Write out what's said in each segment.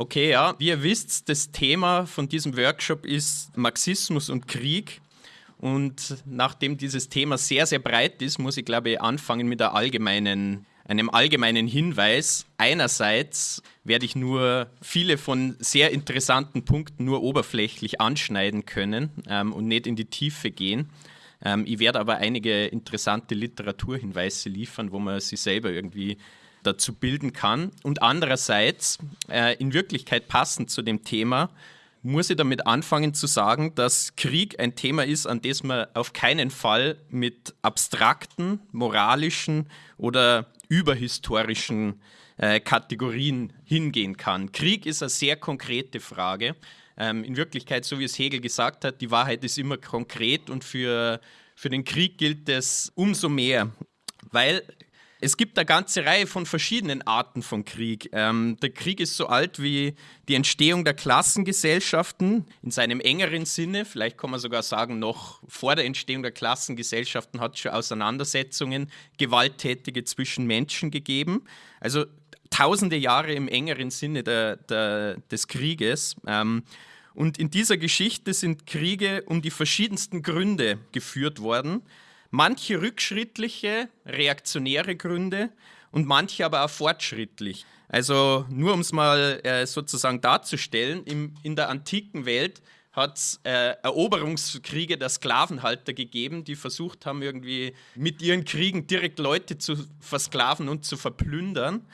Okay, ja, wie ihr wisst, das Thema von diesem Workshop ist Marxismus und Krieg. Und nachdem dieses Thema sehr, sehr breit ist, muss ich, glaube ich, anfangen mit allgemeinen, einem allgemeinen Hinweis. Einerseits werde ich nur viele von sehr interessanten Punkten nur oberflächlich anschneiden können ähm, und nicht in die Tiefe gehen. Ähm, ich werde aber einige interessante Literaturhinweise liefern, wo man sich selber irgendwie dazu bilden kann. Und andererseits, äh, in Wirklichkeit passend zu dem Thema, muss ich damit anfangen zu sagen, dass Krieg ein Thema ist, an das man auf keinen Fall mit abstrakten, moralischen oder überhistorischen äh, Kategorien hingehen kann. Krieg ist eine sehr konkrete Frage. Ähm, in Wirklichkeit, so wie es Hegel gesagt hat, die Wahrheit ist immer konkret und für, für den Krieg gilt es umso mehr, weil es gibt eine ganze Reihe von verschiedenen Arten von Krieg. Ähm, der Krieg ist so alt wie die Entstehung der Klassengesellschaften in seinem engeren Sinne. Vielleicht kann man sogar sagen, noch vor der Entstehung der Klassengesellschaften hat es schon Auseinandersetzungen, gewalttätige zwischen Menschen gegeben. Also tausende Jahre im engeren Sinne der, der, des Krieges. Ähm, und in dieser Geschichte sind Kriege um die verschiedensten Gründe geführt worden manche rückschrittliche, reaktionäre Gründe und manche aber auch fortschrittlich. Also nur um es mal äh, sozusagen darzustellen, im, in der antiken Welt hat es äh, Eroberungskriege der Sklavenhalter gegeben, die versucht haben, irgendwie mit ihren Kriegen direkt Leute zu versklaven und zu verplündern.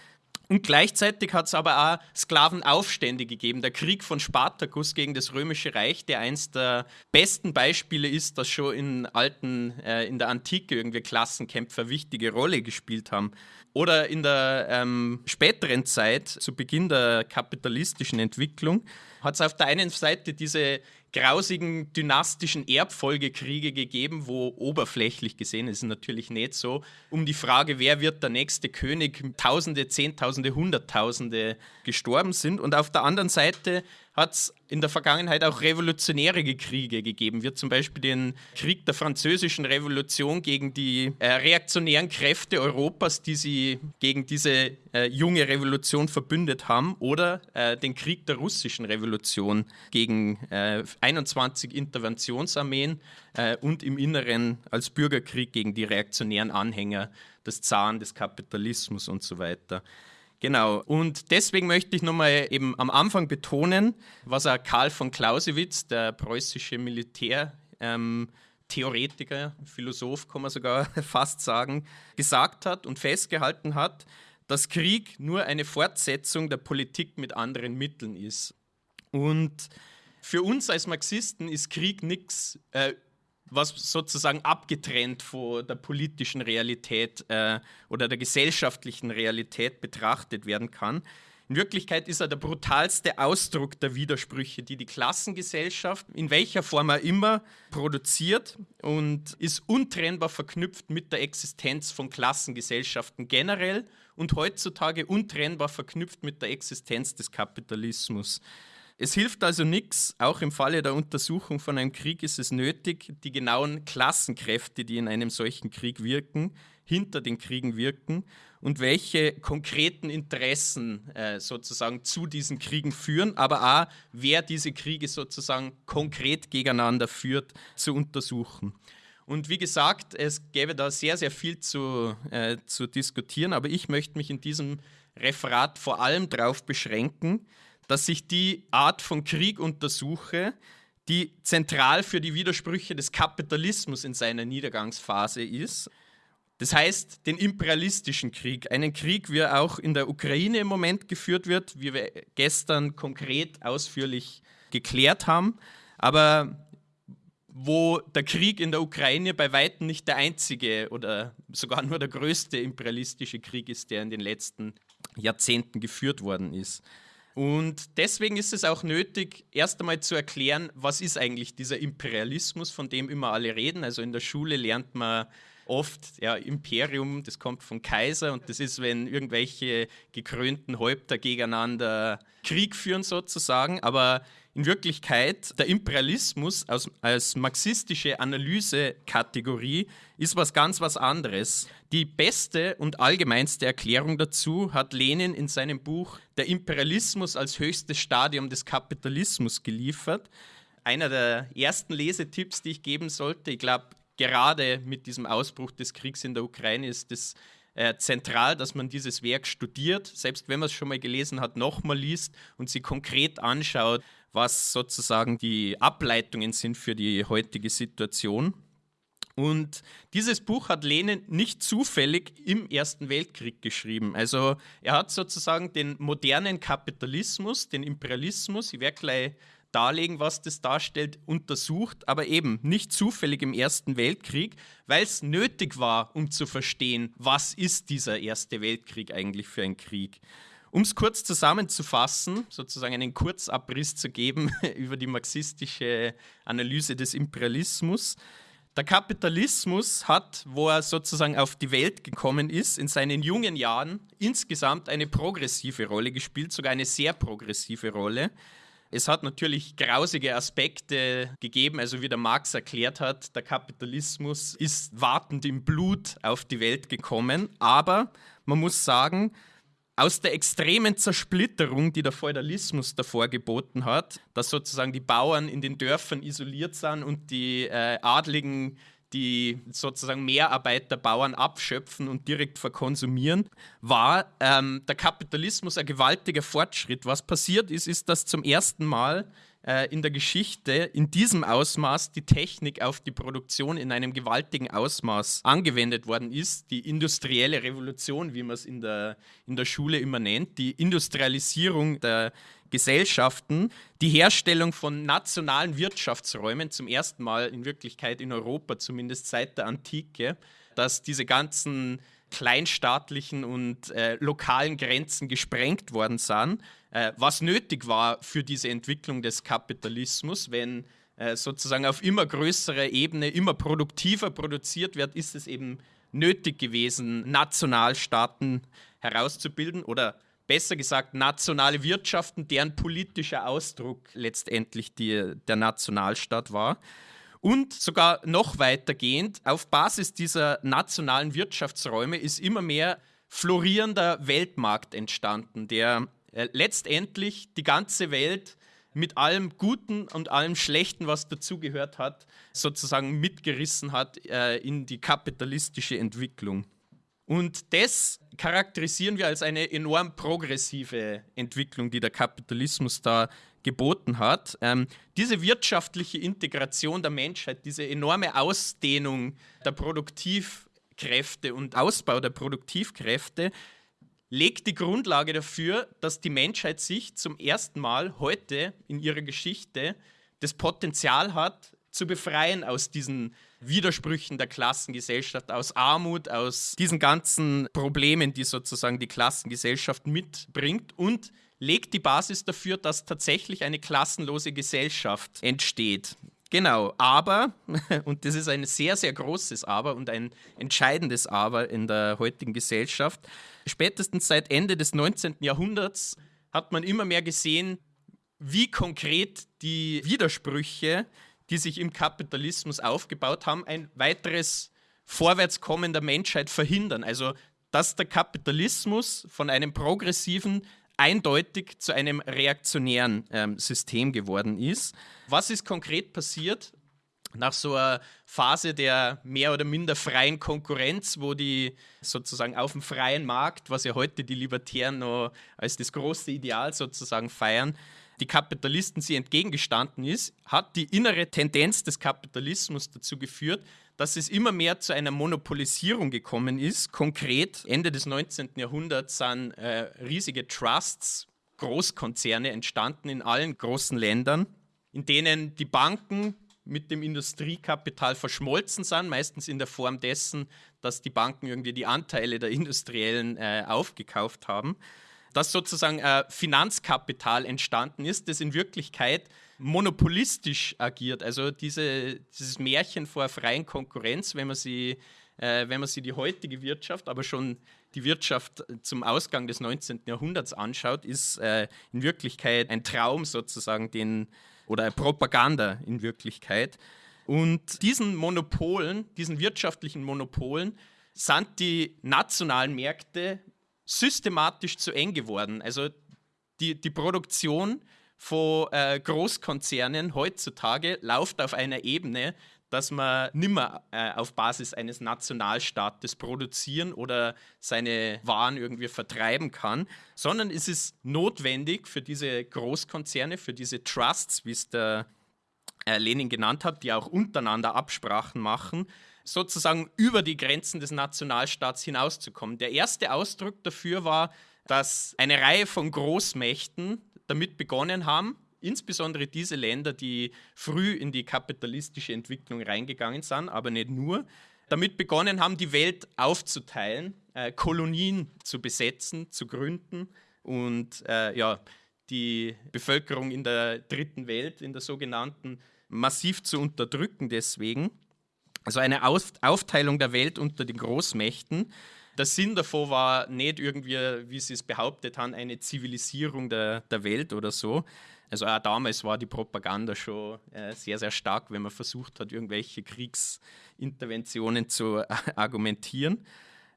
Und gleichzeitig hat es aber auch Sklavenaufstände gegeben. Der Krieg von Spartacus gegen das Römische Reich, der eins der besten Beispiele ist, dass schon in alten, äh, in der Antike irgendwie Klassenkämpfer wichtige Rolle gespielt haben. Oder in der ähm, späteren Zeit, zu Beginn der kapitalistischen Entwicklung, hat es auf der einen Seite diese grausigen dynastischen Erbfolgekriege gegeben, wo oberflächlich gesehen ist natürlich nicht so, um die Frage, wer wird der nächste König, Tausende, Zehntausende, Hunderttausende gestorben sind. Und auf der anderen Seite hat es in der Vergangenheit auch revolutionäre Kriege gegeben, wie zum Beispiel den Krieg der Französischen Revolution gegen die äh, reaktionären Kräfte Europas, die sie gegen diese äh, junge Revolution verbündet haben, oder äh, den Krieg der Russischen Revolution gegen 21 äh, Interventionsarmeen äh, und im Inneren als Bürgerkrieg gegen die reaktionären Anhänger des Zaren, des Kapitalismus und so weiter. Genau, und deswegen möchte ich nochmal eben am Anfang betonen, was auch Karl von Clausewitz, der preußische Militärtheoretiker, ähm, Philosoph, kann man sogar fast sagen, gesagt hat und festgehalten hat, dass Krieg nur eine Fortsetzung der Politik mit anderen Mitteln ist. Und für uns als Marxisten ist Krieg nichts äh, was sozusagen abgetrennt von der politischen Realität äh, oder der gesellschaftlichen Realität betrachtet werden kann. In Wirklichkeit ist er der brutalste Ausdruck der Widersprüche, die die Klassengesellschaft in welcher Form er immer produziert und ist untrennbar verknüpft mit der Existenz von Klassengesellschaften generell und heutzutage untrennbar verknüpft mit der Existenz des Kapitalismus. Es hilft also nichts, auch im Falle der Untersuchung von einem Krieg ist es nötig, die genauen Klassenkräfte, die in einem solchen Krieg wirken, hinter den Kriegen wirken und welche konkreten Interessen äh, sozusagen zu diesen Kriegen führen, aber auch wer diese Kriege sozusagen konkret gegeneinander führt, zu untersuchen. Und wie gesagt, es gäbe da sehr, sehr viel zu, äh, zu diskutieren, aber ich möchte mich in diesem Referat vor allem darauf beschränken, dass ich die Art von Krieg untersuche, die zentral für die Widersprüche des Kapitalismus in seiner Niedergangsphase ist. Das heißt, den imperialistischen Krieg, einen Krieg, wie er auch in der Ukraine im Moment geführt wird, wie wir gestern konkret ausführlich geklärt haben, aber wo der Krieg in der Ukraine bei weitem nicht der einzige oder sogar nur der größte imperialistische Krieg ist, der in den letzten Jahrzehnten geführt worden ist. Und deswegen ist es auch nötig, erst einmal zu erklären, was ist eigentlich dieser Imperialismus, von dem immer alle reden. Also in der Schule lernt man oft ja, Imperium, das kommt vom Kaiser und das ist, wenn irgendwelche gekrönten Häupter gegeneinander Krieg führen sozusagen, aber in Wirklichkeit der Imperialismus als, als marxistische Analysekategorie ist was ganz was anderes. Die beste und allgemeinste Erklärung dazu hat Lenin in seinem Buch Der Imperialismus als höchstes Stadium des Kapitalismus geliefert. Einer der ersten Lesetipps, die ich geben sollte, ich glaube, gerade mit diesem Ausbruch des Kriegs in der Ukraine ist es äh, zentral, dass man dieses Werk studiert, selbst wenn man es schon mal gelesen hat, nochmal liest und sich konkret anschaut, was sozusagen die Ableitungen sind für die heutige Situation. Und dieses Buch hat Lenin nicht zufällig im Ersten Weltkrieg geschrieben. Also er hat sozusagen den modernen Kapitalismus, den Imperialismus, ich werde gleich darlegen, was das darstellt, untersucht, aber eben nicht zufällig im Ersten Weltkrieg, weil es nötig war, um zu verstehen, was ist dieser Erste Weltkrieg eigentlich für ein Krieg. Um es kurz zusammenzufassen, sozusagen einen Kurzabriss zu geben über die marxistische Analyse des Imperialismus. Der Kapitalismus hat, wo er sozusagen auf die Welt gekommen ist, in seinen jungen Jahren insgesamt eine progressive Rolle gespielt, sogar eine sehr progressive Rolle. Es hat natürlich grausige Aspekte gegeben, also wie der Marx erklärt hat, der Kapitalismus ist wartend im Blut auf die Welt gekommen, aber man muss sagen, aus der extremen Zersplitterung, die der Feudalismus davor geboten hat, dass sozusagen die Bauern in den Dörfern isoliert sind und die äh, Adligen die sozusagen Mehrarbeit der Bauern abschöpfen und direkt verkonsumieren, war ähm, der Kapitalismus ein gewaltiger Fortschritt. Was passiert ist, ist, dass zum ersten Mal äh, in der Geschichte in diesem Ausmaß die Technik auf die Produktion in einem gewaltigen Ausmaß angewendet worden ist. Die industrielle Revolution, wie man es in der, in der Schule immer nennt, die Industrialisierung der Gesellschaften die Herstellung von nationalen Wirtschaftsräumen zum ersten Mal in Wirklichkeit in Europa, zumindest seit der Antike, dass diese ganzen kleinstaatlichen und äh, lokalen Grenzen gesprengt worden sind, äh, was nötig war für diese Entwicklung des Kapitalismus, wenn äh, sozusagen auf immer größerer Ebene immer produktiver produziert wird, ist es eben nötig gewesen, Nationalstaaten herauszubilden oder besser gesagt nationale Wirtschaften, deren politischer Ausdruck letztendlich die, der Nationalstaat war. Und sogar noch weitergehend, auf Basis dieser nationalen Wirtschaftsräume ist immer mehr florierender Weltmarkt entstanden, der äh, letztendlich die ganze Welt mit allem Guten und allem Schlechten, was dazugehört hat, sozusagen mitgerissen hat äh, in die kapitalistische Entwicklung. Und das charakterisieren wir als eine enorm progressive Entwicklung, die der Kapitalismus da geboten hat. Ähm, diese wirtschaftliche Integration der Menschheit, diese enorme Ausdehnung der Produktivkräfte und Ausbau der Produktivkräfte legt die Grundlage dafür, dass die Menschheit sich zum ersten Mal heute in ihrer Geschichte das Potenzial hat, zu befreien aus diesen Widersprüchen der Klassengesellschaft, aus Armut, aus diesen ganzen Problemen, die sozusagen die Klassengesellschaft mitbringt und legt die Basis dafür, dass tatsächlich eine klassenlose Gesellschaft entsteht. Genau, aber, und das ist ein sehr, sehr großes Aber und ein entscheidendes Aber in der heutigen Gesellschaft, spätestens seit Ende des 19. Jahrhunderts hat man immer mehr gesehen, wie konkret die Widersprüche die sich im Kapitalismus aufgebaut haben, ein weiteres Vorwärtskommen der Menschheit verhindern. Also, dass der Kapitalismus von einem progressiven eindeutig zu einem reaktionären ähm, System geworden ist. Was ist konkret passiert? Nach so einer Phase der mehr oder minder freien Konkurrenz, wo die sozusagen auf dem freien Markt, was ja heute die Libertären noch als das große Ideal sozusagen feiern, die Kapitalisten sie entgegengestanden ist, hat die innere Tendenz des Kapitalismus dazu geführt, dass es immer mehr zu einer Monopolisierung gekommen ist. Konkret Ende des 19. Jahrhunderts sind äh, riesige Trusts, Großkonzerne entstanden in allen großen Ländern, in denen die Banken mit dem Industriekapital verschmolzen sind, meistens in der Form dessen, dass die Banken irgendwie die Anteile der Industriellen äh, aufgekauft haben dass sozusagen äh, Finanzkapital entstanden ist, das in Wirklichkeit monopolistisch agiert. Also diese, dieses Märchen vor freien Konkurrenz, wenn man sie äh, wenn man sich die heutige Wirtschaft, aber schon die Wirtschaft zum Ausgang des 19. Jahrhunderts anschaut, ist äh, in Wirklichkeit ein Traum sozusagen, den oder Propaganda in Wirklichkeit. Und diesen Monopolen, diesen wirtschaftlichen Monopolen, sind die nationalen Märkte systematisch zu eng geworden. Also die, die Produktion von äh, Großkonzernen heutzutage läuft auf einer Ebene, dass man nimmer äh, auf Basis eines Nationalstaates produzieren oder seine Waren irgendwie vertreiben kann, sondern es ist notwendig für diese Großkonzerne, für diese Trusts, wie es der äh, Lenin genannt hat, die auch untereinander Absprachen machen, sozusagen über die Grenzen des Nationalstaats hinauszukommen. Der erste Ausdruck dafür war, dass eine Reihe von Großmächten damit begonnen haben, insbesondere diese Länder, die früh in die kapitalistische Entwicklung reingegangen sind, aber nicht nur, damit begonnen haben, die Welt aufzuteilen, äh, Kolonien zu besetzen, zu gründen und äh, ja, die Bevölkerung in der dritten Welt, in der sogenannten, massiv zu unterdrücken deswegen. Also eine Aufteilung der Welt unter den Großmächten. Der Sinn davon war nicht irgendwie, wie sie es behauptet haben, eine Zivilisierung der, der Welt oder so. Also auch damals war die Propaganda schon äh, sehr, sehr stark, wenn man versucht hat, irgendwelche Kriegsinterventionen zu äh, argumentieren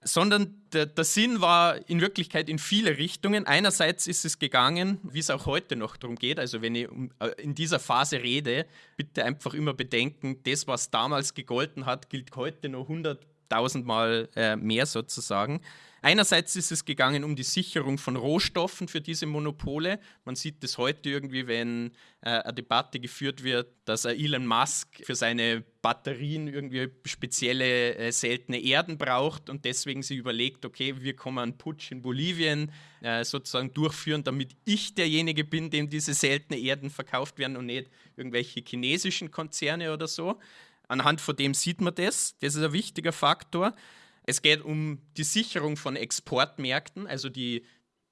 sondern der, der, Sinn war in Wirklichkeit in viele Richtungen. Einerseits ist es gegangen, wie es auch heute noch darum geht, also wenn ich äh, in dieser Phase rede, bitte einfach immer bedenken, das, was damals gegolten hat, gilt heute noch 100.000 Mal äh, mehr sozusagen. Einerseits ist es gegangen um die Sicherung von Rohstoffen für diese Monopole. Man sieht das heute irgendwie, wenn äh, eine Debatte geführt wird, dass Elon Musk für seine Batterien irgendwie spezielle äh, seltene Erden braucht und deswegen sich überlegt, okay, wir kommen einen Putsch in Bolivien äh, sozusagen durchführen, damit ich derjenige bin, dem diese seltenen Erden verkauft werden und nicht irgendwelche chinesischen Konzerne oder so. Anhand von dem sieht man das. Das ist ein wichtiger Faktor. Es geht um die Sicherung von Exportmärkten, also die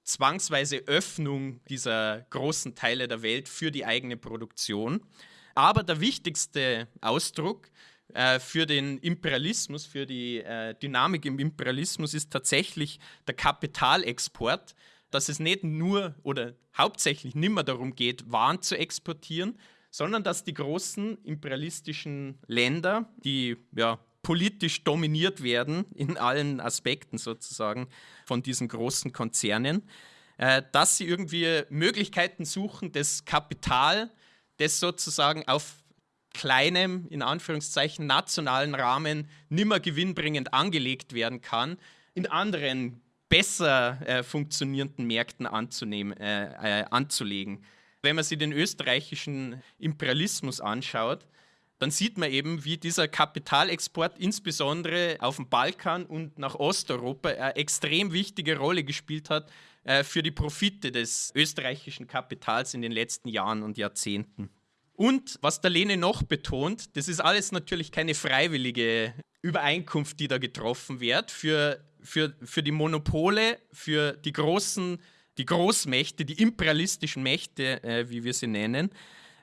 zwangsweise Öffnung dieser großen Teile der Welt für die eigene Produktion. Aber der wichtigste Ausdruck äh, für den Imperialismus, für die äh, Dynamik im Imperialismus ist tatsächlich der Kapitalexport, dass es nicht nur oder hauptsächlich nicht mehr darum geht, Waren zu exportieren, sondern dass die großen imperialistischen Länder, die ja politisch dominiert werden, in allen Aspekten sozusagen von diesen großen Konzernen, äh, dass sie irgendwie Möglichkeiten suchen, das Kapital, das sozusagen auf kleinem, in Anführungszeichen, nationalen Rahmen nimmer gewinnbringend angelegt werden kann, in anderen besser äh, funktionierenden Märkten anzunehmen, äh, äh, anzulegen. Wenn man sich den österreichischen Imperialismus anschaut, dann sieht man eben, wie dieser Kapitalexport insbesondere auf dem Balkan und nach Osteuropa eine extrem wichtige Rolle gespielt hat äh, für die Profite des österreichischen Kapitals in den letzten Jahren und Jahrzehnten. Und was der Lene noch betont, das ist alles natürlich keine freiwillige Übereinkunft, die da getroffen wird. Für, für, für die Monopole, für die großen, die Großmächte, die imperialistischen Mächte, äh, wie wir sie nennen,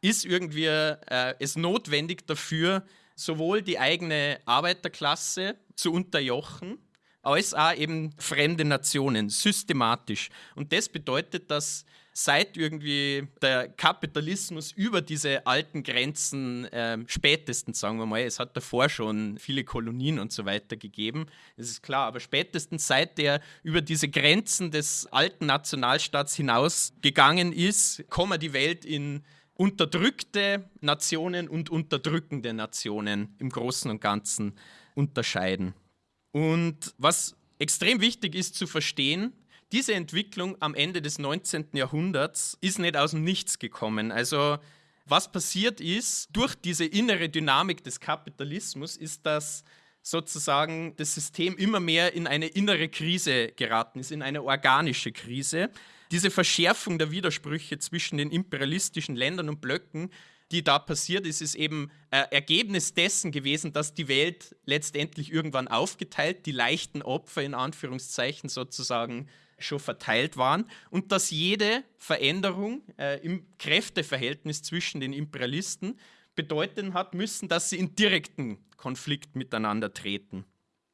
ist irgendwie äh, es notwendig dafür, sowohl die eigene Arbeiterklasse zu unterjochen, als auch eben fremde Nationen, systematisch. Und das bedeutet, dass seit irgendwie der Kapitalismus über diese alten Grenzen äh, spätestens, sagen wir mal, es hat davor schon viele Kolonien und so weiter gegeben, das ist klar, aber spätestens seit der über diese Grenzen des alten Nationalstaats hinaus gegangen ist, kommen die Welt in unterdrückte Nationen und unterdrückende Nationen im Großen und Ganzen unterscheiden. Und was extrem wichtig ist zu verstehen, diese Entwicklung am Ende des 19. Jahrhunderts ist nicht aus dem Nichts gekommen. Also was passiert ist durch diese innere Dynamik des Kapitalismus, ist, dass sozusagen das System immer mehr in eine innere Krise geraten ist, in eine organische Krise diese Verschärfung der Widersprüche zwischen den imperialistischen Ländern und Blöcken, die da passiert ist, ist eben äh, Ergebnis dessen gewesen, dass die Welt letztendlich irgendwann aufgeteilt, die leichten Opfer in Anführungszeichen sozusagen schon verteilt waren und dass jede Veränderung äh, im Kräfteverhältnis zwischen den Imperialisten bedeuten hat müssen, dass sie in direkten Konflikt miteinander treten.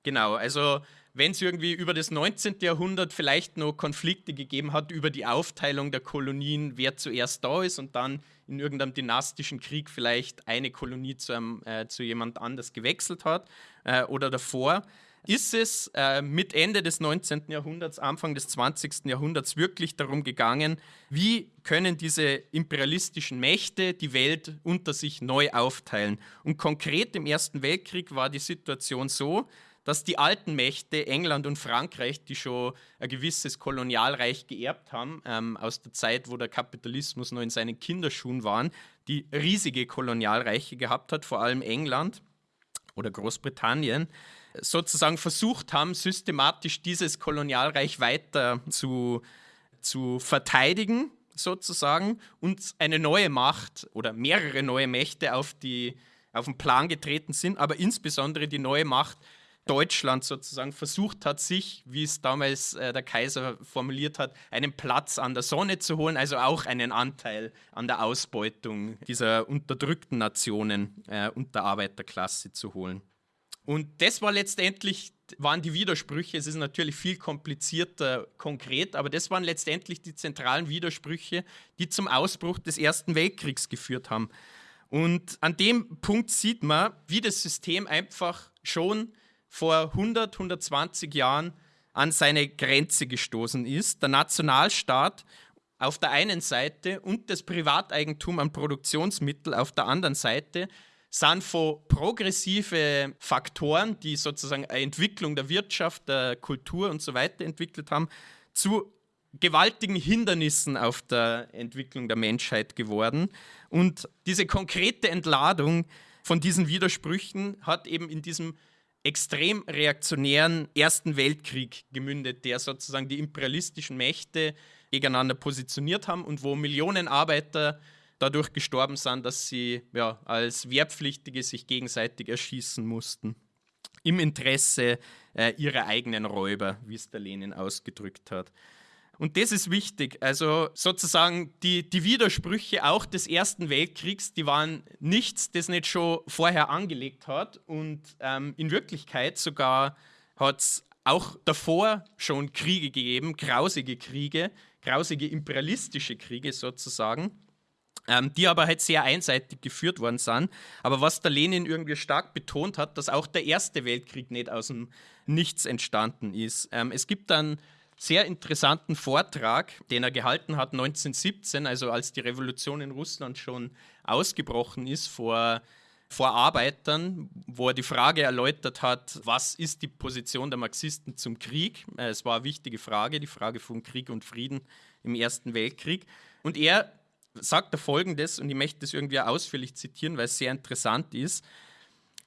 Genau, also wenn es irgendwie über das 19. Jahrhundert vielleicht noch Konflikte gegeben hat über die Aufteilung der Kolonien, wer zuerst da ist und dann in irgendeinem dynastischen Krieg vielleicht eine Kolonie zu, einem, äh, zu jemand anders gewechselt hat äh, oder davor, ist es äh, mit Ende des 19. Jahrhunderts, Anfang des 20. Jahrhunderts wirklich darum gegangen, wie können diese imperialistischen Mächte die Welt unter sich neu aufteilen. Und konkret im Ersten Weltkrieg war die Situation so, dass die alten Mächte, England und Frankreich, die schon ein gewisses Kolonialreich geerbt haben, ähm, aus der Zeit, wo der Kapitalismus noch in seinen Kinderschuhen waren, die riesige Kolonialreiche gehabt hat, vor allem England oder Großbritannien, sozusagen versucht haben, systematisch dieses Kolonialreich weiter zu, zu verteidigen, sozusagen, und eine neue Macht oder mehrere neue Mächte auf, die, auf den Plan getreten sind, aber insbesondere die neue Macht Deutschland sozusagen versucht hat, sich, wie es damals äh, der Kaiser formuliert hat, einen Platz an der Sonne zu holen, also auch einen Anteil an der Ausbeutung dieser unterdrückten Nationen äh, und der Arbeiterklasse zu holen. Und das war letztendlich, waren die Widersprüche, es ist natürlich viel komplizierter konkret, aber das waren letztendlich die zentralen Widersprüche, die zum Ausbruch des Ersten Weltkriegs geführt haben. Und an dem Punkt sieht man, wie das System einfach schon vor 100, 120 Jahren an seine Grenze gestoßen ist. Der Nationalstaat auf der einen Seite und das Privateigentum an Produktionsmitteln auf der anderen Seite sind von progressive Faktoren, die sozusagen eine Entwicklung der Wirtschaft, der Kultur und so weiter entwickelt haben, zu gewaltigen Hindernissen auf der Entwicklung der Menschheit geworden. Und diese konkrete Entladung von diesen Widersprüchen hat eben in diesem extrem reaktionären Ersten Weltkrieg gemündet, der sozusagen die imperialistischen Mächte gegeneinander positioniert haben und wo Millionen Arbeiter dadurch gestorben sind, dass sie ja, als Wehrpflichtige sich gegenseitig erschießen mussten. Im Interesse äh, ihrer eigenen Räuber, wie es der Lenin ausgedrückt hat. Und das ist wichtig. Also sozusagen die, die Widersprüche auch des Ersten Weltkriegs, die waren nichts, das nicht schon vorher angelegt hat. Und ähm, in Wirklichkeit sogar hat es auch davor schon Kriege gegeben, grausige Kriege, grausige imperialistische Kriege sozusagen, ähm, die aber halt sehr einseitig geführt worden sind. Aber was der Lenin irgendwie stark betont hat, dass auch der Erste Weltkrieg nicht aus dem Nichts entstanden ist. Ähm, es gibt dann sehr interessanten Vortrag, den er gehalten hat 1917, also als die Revolution in Russland schon ausgebrochen ist vor, vor Arbeitern, wo er die Frage erläutert hat, was ist die Position der Marxisten zum Krieg? Äh, es war eine wichtige Frage, die Frage von Krieg und Frieden im Ersten Weltkrieg. Und er sagt da folgendes, und ich möchte das irgendwie ausführlich zitieren, weil es sehr interessant ist.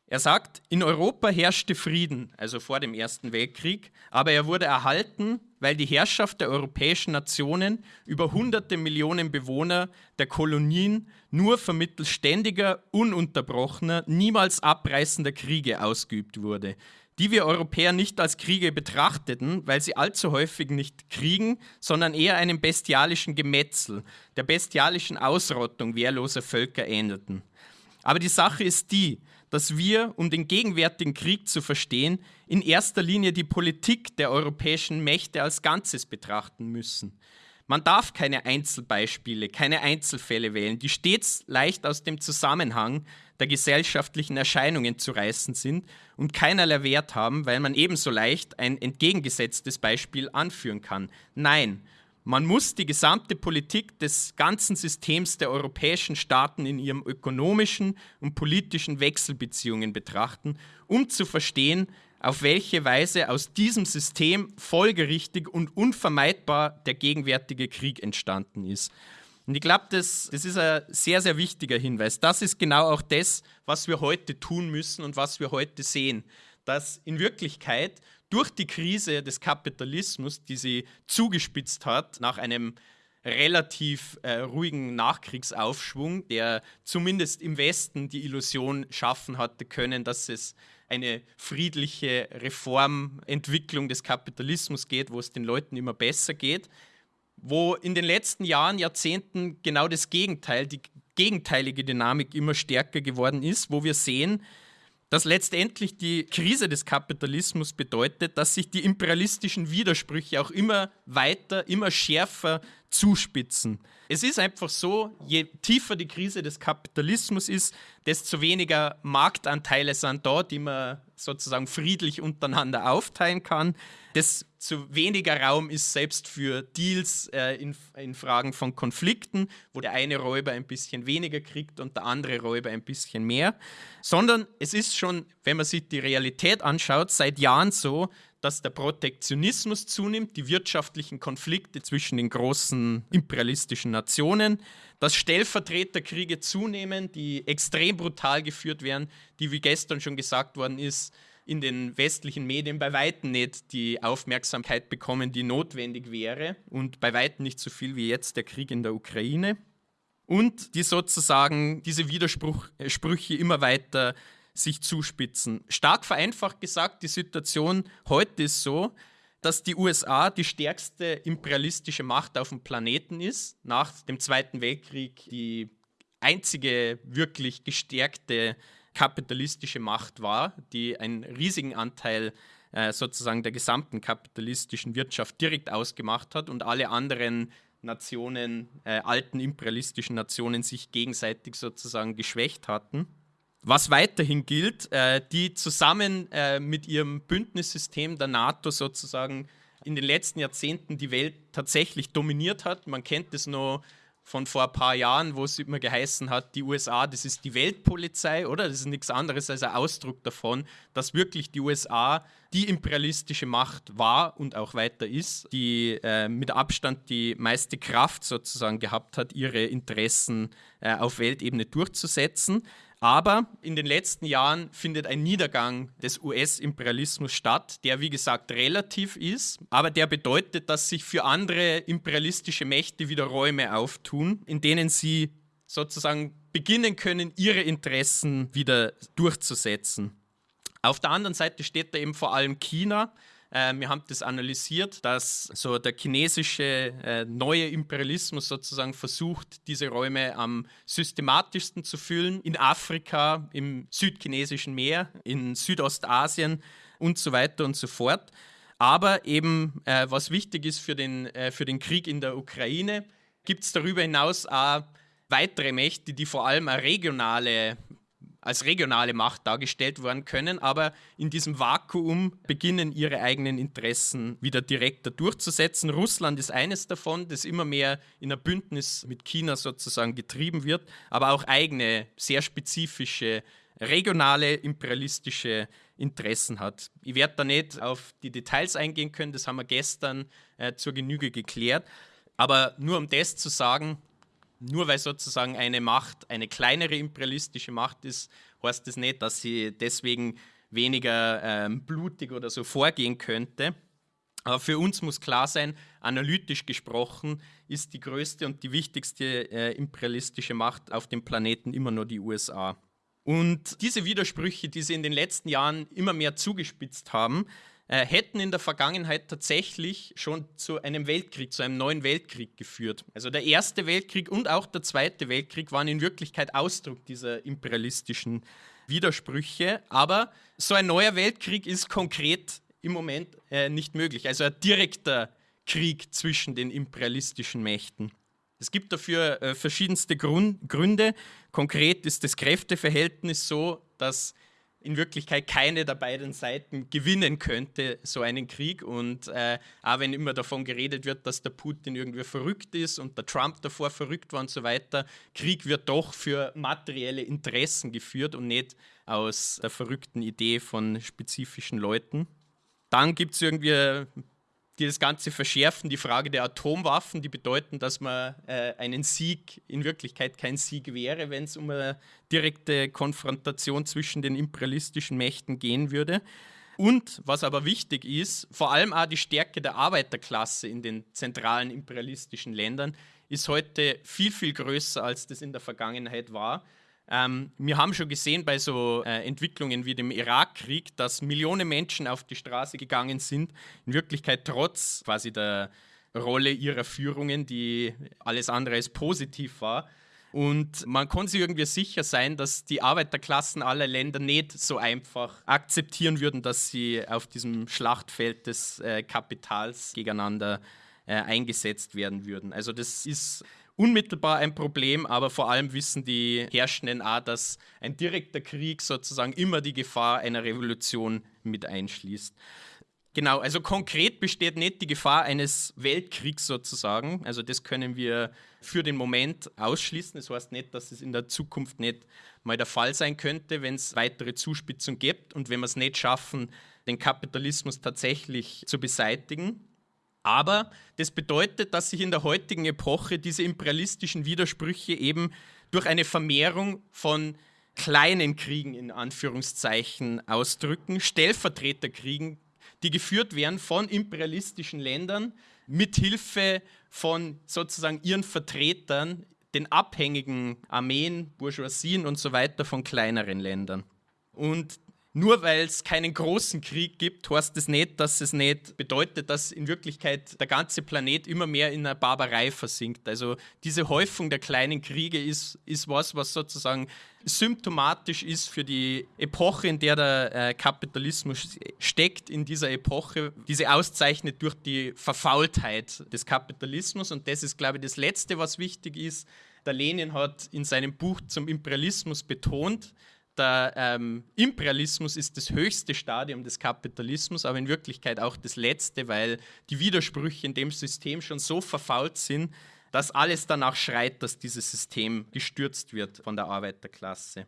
Er sagt, in Europa herrschte Frieden, also vor dem Ersten Weltkrieg, aber er wurde erhalten, weil die Herrschaft der europäischen Nationen über hunderte Millionen Bewohner der Kolonien nur vermittels ständiger, ununterbrochener, niemals abreißender Kriege ausgeübt wurde, die wir Europäer nicht als Kriege betrachteten, weil sie allzu häufig nicht Kriegen, sondern eher einem bestialischen Gemetzel, der bestialischen Ausrottung wehrloser Völker ähnelten. Aber die Sache ist die, dass wir, um den gegenwärtigen Krieg zu verstehen, in erster Linie die Politik der europäischen Mächte als Ganzes betrachten müssen. Man darf keine Einzelbeispiele, keine Einzelfälle wählen, die stets leicht aus dem Zusammenhang der gesellschaftlichen Erscheinungen zu reißen sind und keinerlei Wert haben, weil man ebenso leicht ein entgegengesetztes Beispiel anführen kann. Nein, man muss die gesamte Politik des ganzen Systems der europäischen Staaten in ihren ökonomischen und politischen Wechselbeziehungen betrachten, um zu verstehen, auf welche Weise aus diesem System folgerichtig und unvermeidbar der gegenwärtige Krieg entstanden ist. Und ich glaube, das, das ist ein sehr, sehr wichtiger Hinweis. Das ist genau auch das, was wir heute tun müssen und was wir heute sehen. Dass in Wirklichkeit durch die Krise des Kapitalismus, die sie zugespitzt hat nach einem relativ äh, ruhigen Nachkriegsaufschwung, der zumindest im Westen die Illusion schaffen hatte können, dass es eine friedliche Reformentwicklung des Kapitalismus geht, wo es den Leuten immer besser geht, wo in den letzten Jahren, Jahrzehnten genau das Gegenteil, die gegenteilige Dynamik immer stärker geworden ist, wo wir sehen, dass letztendlich die Krise des Kapitalismus bedeutet, dass sich die imperialistischen Widersprüche auch immer weiter, immer schärfer zuspitzen. Es ist einfach so, je tiefer die Krise des Kapitalismus ist, desto weniger Marktanteile sind da, die man sozusagen friedlich untereinander aufteilen kann, desto weniger Raum ist selbst für Deals äh, in, in Fragen von Konflikten, wo der eine Räuber ein bisschen weniger kriegt und der andere Räuber ein bisschen mehr, sondern es ist schon, wenn man sich die Realität anschaut, seit Jahren so, dass der Protektionismus zunimmt, die wirtschaftlichen Konflikte zwischen den großen imperialistischen Nationen, dass Stellvertreterkriege zunehmen, die extrem brutal geführt werden, die, wie gestern schon gesagt worden ist, in den westlichen Medien bei weitem nicht die Aufmerksamkeit bekommen, die notwendig wäre und bei weitem nicht so viel wie jetzt der Krieg in der Ukraine. Und die sozusagen diese Widersprüche immer weiter sich zuspitzen. Stark vereinfacht gesagt, die Situation heute ist so, dass die USA die stärkste imperialistische Macht auf dem Planeten ist, nach dem Zweiten Weltkrieg die einzige wirklich gestärkte kapitalistische Macht war, die einen riesigen Anteil äh, sozusagen der gesamten kapitalistischen Wirtschaft direkt ausgemacht hat und alle anderen Nationen, äh, alten imperialistischen Nationen sich gegenseitig sozusagen geschwächt hatten. Was weiterhin gilt, äh, die zusammen äh, mit ihrem Bündnissystem der NATO sozusagen in den letzten Jahrzehnten die Welt tatsächlich dominiert hat. Man kennt es noch von vor ein paar Jahren, wo es immer geheißen hat, die USA, das ist die Weltpolizei, oder? Das ist nichts anderes als ein Ausdruck davon, dass wirklich die USA die imperialistische Macht war und auch weiter ist, die äh, mit Abstand die meiste Kraft sozusagen gehabt hat, ihre Interessen äh, auf Weltebene durchzusetzen. Aber in den letzten Jahren findet ein Niedergang des US-Imperialismus statt, der wie gesagt relativ ist, aber der bedeutet, dass sich für andere imperialistische Mächte wieder Räume auftun, in denen sie sozusagen beginnen können, ihre Interessen wieder durchzusetzen. Auf der anderen Seite steht da eben vor allem China, äh, wir haben das analysiert, dass so der chinesische äh, neue Imperialismus sozusagen versucht, diese Räume am systematischsten zu füllen. In Afrika, im südchinesischen Meer, in Südostasien und so weiter und so fort. Aber eben, äh, was wichtig ist für den, äh, für den Krieg in der Ukraine, gibt es darüber hinaus auch weitere Mächte, die vor allem eine regionale als regionale Macht dargestellt werden können, aber in diesem Vakuum beginnen ihre eigenen Interessen wieder direkter durchzusetzen. Russland ist eines davon, das immer mehr in ein Bündnis mit China sozusagen getrieben wird, aber auch eigene, sehr spezifische regionale imperialistische Interessen hat. Ich werde da nicht auf die Details eingehen können, das haben wir gestern äh, zur Genüge geklärt. Aber nur um das zu sagen, nur weil sozusagen eine Macht eine kleinere imperialistische Macht ist, heißt das nicht, dass sie deswegen weniger ähm, blutig oder so vorgehen könnte. Aber für uns muss klar sein, analytisch gesprochen ist die größte und die wichtigste äh, imperialistische Macht auf dem Planeten immer nur die USA. Und diese Widersprüche, die sie in den letzten Jahren immer mehr zugespitzt haben, äh, hätten in der Vergangenheit tatsächlich schon zu einem Weltkrieg, zu einem neuen Weltkrieg geführt. Also der Erste Weltkrieg und auch der Zweite Weltkrieg waren in Wirklichkeit Ausdruck dieser imperialistischen Widersprüche. Aber so ein neuer Weltkrieg ist konkret im Moment äh, nicht möglich. Also ein direkter Krieg zwischen den imperialistischen Mächten. Es gibt dafür äh, verschiedenste Grund Gründe. Konkret ist das Kräfteverhältnis so, dass in Wirklichkeit keine der beiden Seiten gewinnen könnte, so einen Krieg. Und äh, auch wenn immer davon geredet wird, dass der Putin irgendwie verrückt ist und der Trump davor verrückt war und so weiter, Krieg wird doch für materielle Interessen geführt und nicht aus der verrückten Idee von spezifischen Leuten. Dann gibt es irgendwie die das Ganze verschärfen, die Frage der Atomwaffen, die bedeuten, dass man äh, einen Sieg in Wirklichkeit kein Sieg wäre, wenn es um eine direkte Konfrontation zwischen den imperialistischen Mächten gehen würde. Und was aber wichtig ist, vor allem auch die Stärke der Arbeiterklasse in den zentralen imperialistischen Ländern ist heute viel, viel größer, als das in der Vergangenheit war. Ähm, wir haben schon gesehen bei so äh, Entwicklungen wie dem Irakkrieg, dass Millionen Menschen auf die Straße gegangen sind, in Wirklichkeit trotz quasi der Rolle ihrer Führungen, die alles andere als positiv war. Und man kann sich irgendwie sicher sein, dass die Arbeiterklassen aller Länder nicht so einfach akzeptieren würden, dass sie auf diesem Schlachtfeld des äh, Kapitals gegeneinander äh, eingesetzt werden würden. Also das ist unmittelbar ein Problem, aber vor allem wissen die Herrschenden auch, dass ein direkter Krieg sozusagen immer die Gefahr einer Revolution mit einschließt. Genau, also konkret besteht nicht die Gefahr eines Weltkriegs sozusagen. Also das können wir für den Moment ausschließen. Das heißt nicht, dass es in der Zukunft nicht mal der Fall sein könnte, wenn es weitere Zuspitzung gibt und wenn wir es nicht schaffen, den Kapitalismus tatsächlich zu beseitigen. Aber das bedeutet, dass sich in der heutigen Epoche diese imperialistischen Widersprüche eben durch eine Vermehrung von kleinen Kriegen in Anführungszeichen ausdrücken, Stellvertreterkriegen die geführt werden von imperialistischen Ländern mit Hilfe von sozusagen ihren Vertretern, den abhängigen Armeen, Bourgeoisien und so weiter von kleineren Ländern. Und nur weil es keinen großen Krieg gibt, heißt das nicht, dass es nicht bedeutet, dass in Wirklichkeit der ganze Planet immer mehr in einer Barbarei versinkt. Also diese Häufung der kleinen Kriege ist, ist was, was sozusagen symptomatisch ist für die Epoche, in der der äh, Kapitalismus steckt, in dieser Epoche, diese auszeichnet durch die Verfaultheit des Kapitalismus. Und das ist, glaube ich, das Letzte, was wichtig ist. Der Lenin hat in seinem Buch zum Imperialismus betont, der ähm, Imperialismus ist das höchste Stadium des Kapitalismus, aber in Wirklichkeit auch das letzte, weil die Widersprüche in dem System schon so verfault sind, dass alles danach schreit, dass dieses System gestürzt wird von der Arbeiterklasse.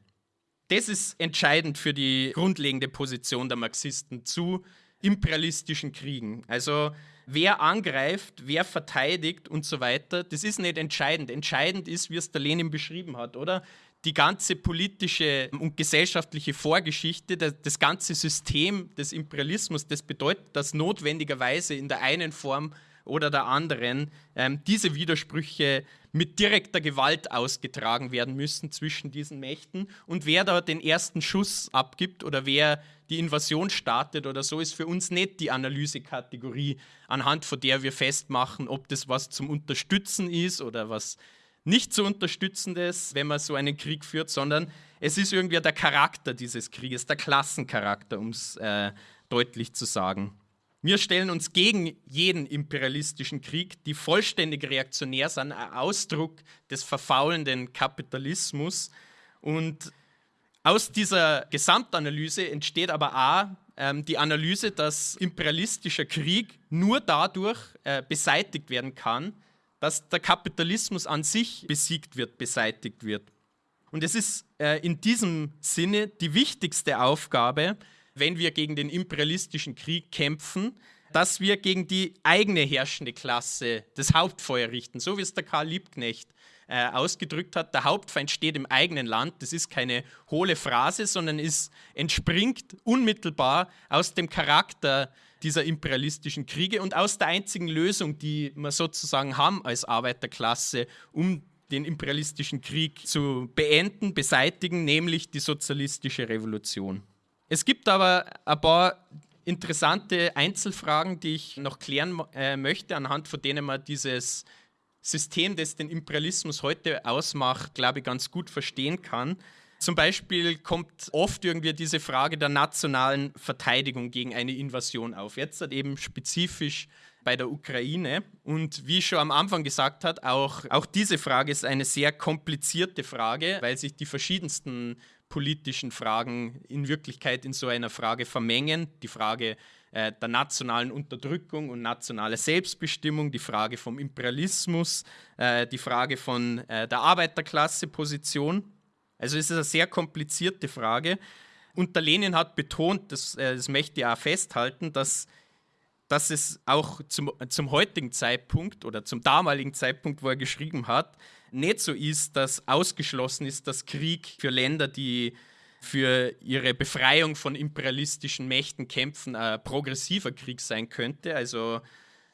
Das ist entscheidend für die grundlegende Position der Marxisten zu imperialistischen Kriegen. Also wer angreift, wer verteidigt und so weiter, das ist nicht entscheidend. Entscheidend ist, wie es der Lenin beschrieben hat, oder? Die ganze politische und gesellschaftliche Vorgeschichte, das, ganze System des Imperialismus, das bedeutet, dass notwendigerweise in der einen Form oder der anderen ähm, diese Widersprüche mit direkter Gewalt ausgetragen werden müssen zwischen diesen Mächten. Und wer da den ersten Schuss abgibt oder wer die Invasion startet oder so, ist für uns nicht die Analysekategorie, anhand von der wir festmachen, ob das was zum Unterstützen ist oder was nicht zu unterstützendes, wenn man so einen Krieg führt, sondern es ist irgendwie der Charakter dieses Krieges, der Klassencharakter, um es äh, deutlich zu sagen. Wir stellen uns gegen jeden imperialistischen Krieg, die vollständig reaktionär sind, ein Ausdruck des verfaulenden Kapitalismus. Und aus dieser Gesamtanalyse entsteht aber auch ähm, die Analyse, dass imperialistischer Krieg nur dadurch äh, beseitigt werden kann, dass der Kapitalismus an sich besiegt wird, beseitigt wird. Und es ist äh, in diesem Sinne die wichtigste Aufgabe, wenn wir gegen den imperialistischen Krieg kämpfen, dass wir gegen die eigene herrschende Klasse das Hauptfeuer richten, so wie es der Karl Liebknecht äh, ausgedrückt hat. Der Hauptfeind steht im eigenen Land. Das ist keine hohle Phrase, sondern es entspringt unmittelbar aus dem Charakter dieser imperialistischen Kriege und aus der einzigen Lösung, die wir sozusagen haben als Arbeiterklasse, um den imperialistischen Krieg zu beenden, beseitigen, nämlich die sozialistische Revolution. Es gibt aber ein paar interessante Einzelfragen, die ich noch klären äh, möchte, anhand von denen man dieses System, das den Imperialismus heute ausmacht, glaube ich, ganz gut verstehen kann. Zum Beispiel kommt oft irgendwie diese Frage der nationalen Verteidigung gegen eine Invasion auf. Jetzt halt eben spezifisch bei der Ukraine. Und wie ich schon am Anfang gesagt hat, auch, auch diese Frage ist eine sehr komplizierte Frage, weil sich die verschiedensten politischen Fragen in Wirklichkeit in so einer Frage vermengen. Die Frage äh, der nationalen Unterdrückung und nationale Selbstbestimmung, die Frage vom Imperialismus, äh, die Frage von äh, der Arbeiterklasse-Position. Also es ist eine sehr komplizierte Frage. Und der Lenin hat betont, das, äh, das möchte ich auch festhalten, dass, dass es auch zum, zum heutigen Zeitpunkt oder zum damaligen Zeitpunkt, wo er geschrieben hat, nicht so ist, dass ausgeschlossen ist, dass Krieg für Länder, die für ihre Befreiung von imperialistischen Mächten kämpfen, ein progressiver Krieg sein könnte. Also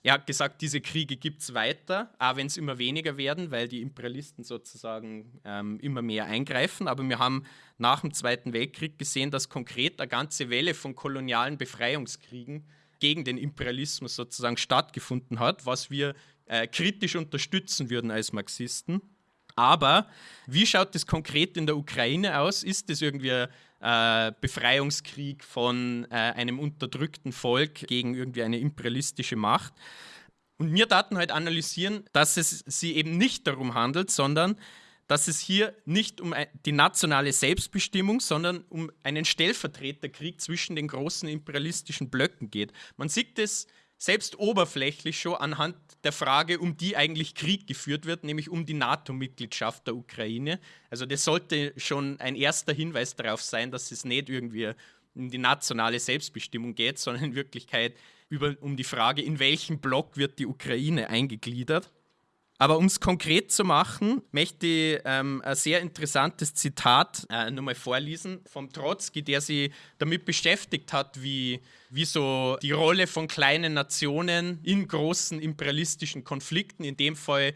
er hat gesagt, diese Kriege gibt es weiter, auch wenn es immer weniger werden, weil die Imperialisten sozusagen ähm, immer mehr eingreifen. Aber wir haben nach dem Zweiten Weltkrieg gesehen, dass konkret eine ganze Welle von kolonialen Befreiungskriegen gegen den Imperialismus sozusagen stattgefunden hat, was wir äh, kritisch unterstützen würden als Marxisten. Aber wie schaut das konkret in der Ukraine aus? Ist das irgendwie äh, Befreiungskrieg von äh, einem unterdrückten Volk gegen irgendwie eine imperialistische Macht? Und wir Daten halt analysieren, dass es sie eben nicht darum handelt, sondern dass es hier nicht um die nationale Selbstbestimmung, sondern um einen Stellvertreterkrieg zwischen den großen imperialistischen Blöcken geht. Man sieht es selbst oberflächlich schon anhand der Frage, um die eigentlich Krieg geführt wird, nämlich um die NATO-Mitgliedschaft der Ukraine. Also das sollte schon ein erster Hinweis darauf sein, dass es nicht irgendwie um die nationale Selbstbestimmung geht, sondern in Wirklichkeit über, um die Frage, in welchen Block wird die Ukraine eingegliedert. Aber um es konkret zu machen, möchte ich ähm, ein sehr interessantes Zitat äh, nochmal vorlesen vom Trotzki, der sich damit beschäftigt hat, wie, wie so die Rolle von kleinen Nationen in großen imperialistischen Konflikten, in dem Fall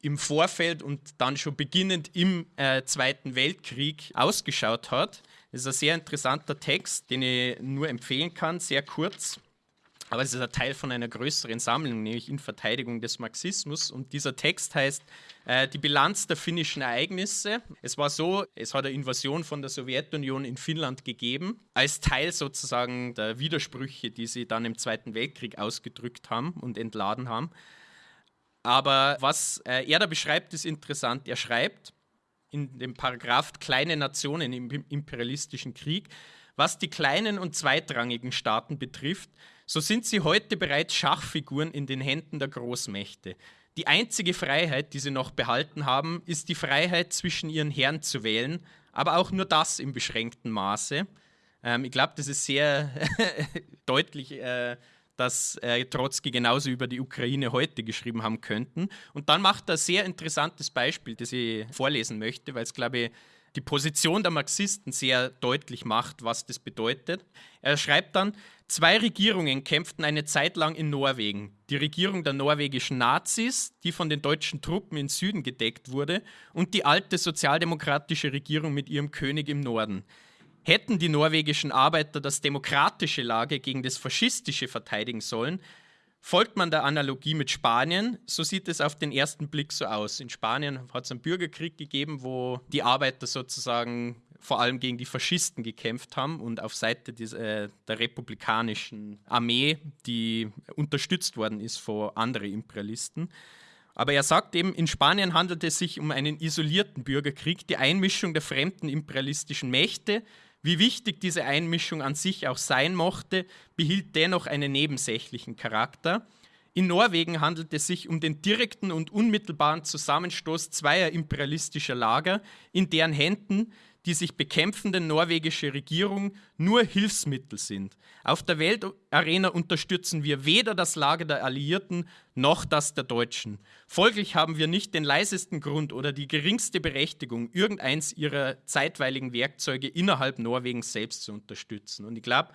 im Vorfeld und dann schon beginnend im äh, Zweiten Weltkrieg ausgeschaut hat. Das ist ein sehr interessanter Text, den ich nur empfehlen kann, sehr kurz. Aber es ist ein Teil von einer größeren Sammlung, nämlich in Verteidigung des Marxismus. Und dieser Text heißt äh, Die Bilanz der finnischen Ereignisse. Es war so, es hat eine Invasion von der Sowjetunion in Finnland gegeben, als Teil sozusagen der Widersprüche, die sie dann im Zweiten Weltkrieg ausgedrückt haben und entladen haben. Aber was äh, er da beschreibt, ist interessant. Er schreibt in dem Paragraph Kleine Nationen im imperialistischen Krieg, was die kleinen und zweitrangigen Staaten betrifft, so sind sie heute bereits Schachfiguren in den Händen der Großmächte. Die einzige Freiheit, die sie noch behalten haben, ist die Freiheit, zwischen ihren Herren zu wählen, aber auch nur das im beschränkten Maße. Ähm, ich glaube, das ist sehr deutlich, äh, dass äh, Trotzki genauso über die Ukraine heute geschrieben haben könnten. Und dann macht er ein sehr interessantes Beispiel, das ich vorlesen möchte, weil es, glaube ich, die Position der Marxisten sehr deutlich macht, was das bedeutet. Er schreibt dann, zwei Regierungen kämpften eine Zeit lang in Norwegen. Die Regierung der norwegischen Nazis, die von den deutschen Truppen im Süden gedeckt wurde, und die alte sozialdemokratische Regierung mit ihrem König im Norden. Hätten die norwegischen Arbeiter das demokratische Lager gegen das faschistische verteidigen sollen, Folgt man der Analogie mit Spanien, so sieht es auf den ersten Blick so aus. In Spanien hat es einen Bürgerkrieg gegeben, wo die Arbeiter sozusagen vor allem gegen die Faschisten gekämpft haben und auf Seite des, äh, der republikanischen Armee, die unterstützt worden ist von anderen Imperialisten. Aber er sagt eben, in Spanien handelt es sich um einen isolierten Bürgerkrieg, die Einmischung der fremden imperialistischen Mächte, wie wichtig diese Einmischung an sich auch sein mochte, behielt dennoch einen nebensächlichen Charakter. In Norwegen handelt es sich um den direkten und unmittelbaren Zusammenstoß zweier imperialistischer Lager, in deren Händen die sich bekämpfende norwegische Regierung nur Hilfsmittel sind. Auf der Weltarena unterstützen wir weder das Lager der Alliierten noch das der Deutschen. Folglich haben wir nicht den leisesten Grund oder die geringste Berechtigung, irgendeins ihrer zeitweiligen Werkzeuge innerhalb Norwegens selbst zu unterstützen. Und ich glaube,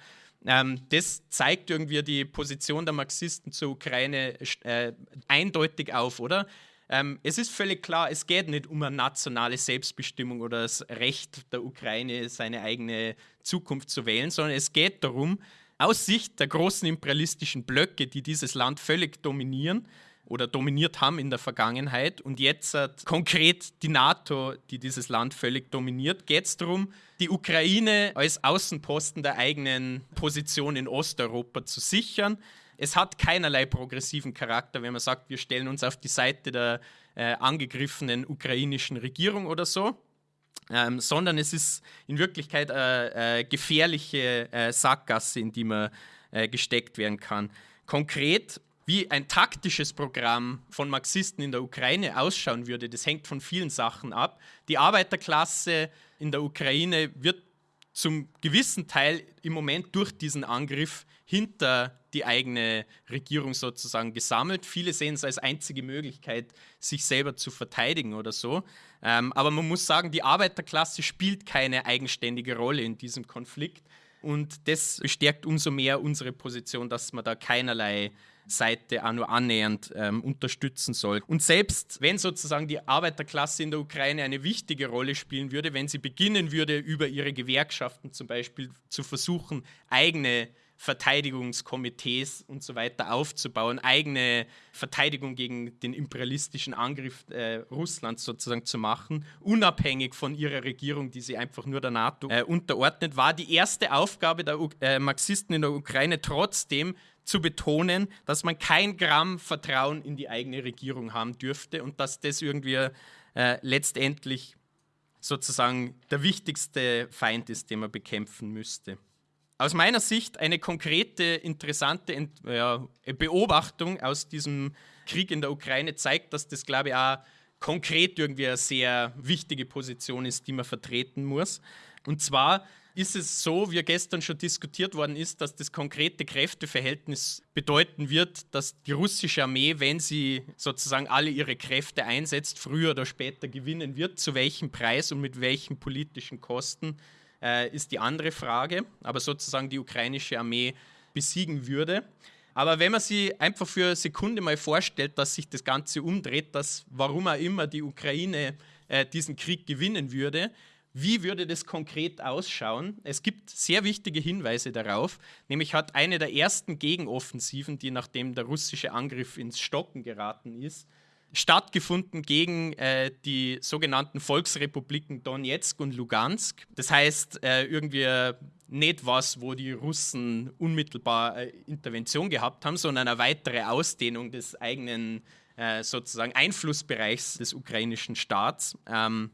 ähm, das zeigt irgendwie die Position der Marxisten zur Ukraine äh, eindeutig auf, oder? Ähm, es ist völlig klar, es geht nicht um eine nationale Selbstbestimmung oder das Recht der Ukraine, seine eigene Zukunft zu wählen, sondern es geht darum, aus Sicht der großen imperialistischen Blöcke, die dieses Land völlig dominieren oder dominiert haben in der Vergangenheit und jetzt hat konkret die NATO, die dieses Land völlig dominiert, geht es darum, die Ukraine als Außenposten der eigenen Position in Osteuropa zu sichern es hat keinerlei progressiven Charakter, wenn man sagt, wir stellen uns auf die Seite der äh, angegriffenen ukrainischen Regierung oder so. Ähm, sondern es ist in Wirklichkeit eine äh, gefährliche äh, Sackgasse, in die man äh, gesteckt werden kann. Konkret, wie ein taktisches Programm von Marxisten in der Ukraine ausschauen würde, das hängt von vielen Sachen ab. Die Arbeiterklasse in der Ukraine wird zum gewissen Teil im Moment durch diesen Angriff hinter die eigene Regierung sozusagen gesammelt. Viele sehen es als einzige Möglichkeit, sich selber zu verteidigen oder so. Ähm, aber man muss sagen, die Arbeiterklasse spielt keine eigenständige Rolle in diesem Konflikt. Und das bestärkt umso mehr unsere Position, dass man da keinerlei Seite auch nur annähernd ähm, unterstützen soll. Und selbst wenn sozusagen die Arbeiterklasse in der Ukraine eine wichtige Rolle spielen würde, wenn sie beginnen würde, über ihre Gewerkschaften zum Beispiel zu versuchen, eigene Verteidigungskomitees und so weiter aufzubauen, eigene Verteidigung gegen den imperialistischen Angriff äh, Russlands sozusagen zu machen, unabhängig von ihrer Regierung, die sie einfach nur der NATO äh, unterordnet, war. Die erste Aufgabe der U äh, Marxisten in der Ukraine trotzdem zu betonen, dass man kein Gramm Vertrauen in die eigene Regierung haben dürfte und dass das irgendwie äh, letztendlich sozusagen der wichtigste Feind ist, den man bekämpfen müsste aus meiner Sicht eine konkrete, interessante Ent ja, Beobachtung aus diesem Krieg in der Ukraine zeigt, dass das, glaube ich, auch konkret irgendwie eine sehr wichtige Position ist, die man vertreten muss. Und zwar ist es so, wie gestern schon diskutiert worden ist, dass das konkrete Kräfteverhältnis bedeuten wird, dass die russische Armee, wenn sie sozusagen alle ihre Kräfte einsetzt, früher oder später gewinnen wird. Zu welchem Preis und mit welchen politischen Kosten äh, ist die andere Frage, aber sozusagen die ukrainische Armee besiegen würde. Aber wenn man sich einfach für eine Sekunde mal vorstellt, dass sich das Ganze umdreht, dass warum auch immer die Ukraine äh, diesen Krieg gewinnen würde, wie würde das konkret ausschauen? Es gibt sehr wichtige Hinweise darauf. Nämlich hat eine der ersten Gegenoffensiven, die nachdem der russische Angriff ins Stocken geraten ist, stattgefunden gegen äh, die sogenannten Volksrepubliken Donetsk und Lugansk. Das heißt, äh, irgendwie nicht was, wo die Russen unmittelbar äh, Intervention gehabt haben, sondern eine weitere Ausdehnung des eigenen äh, sozusagen Einflussbereichs des ukrainischen Staats. Ähm,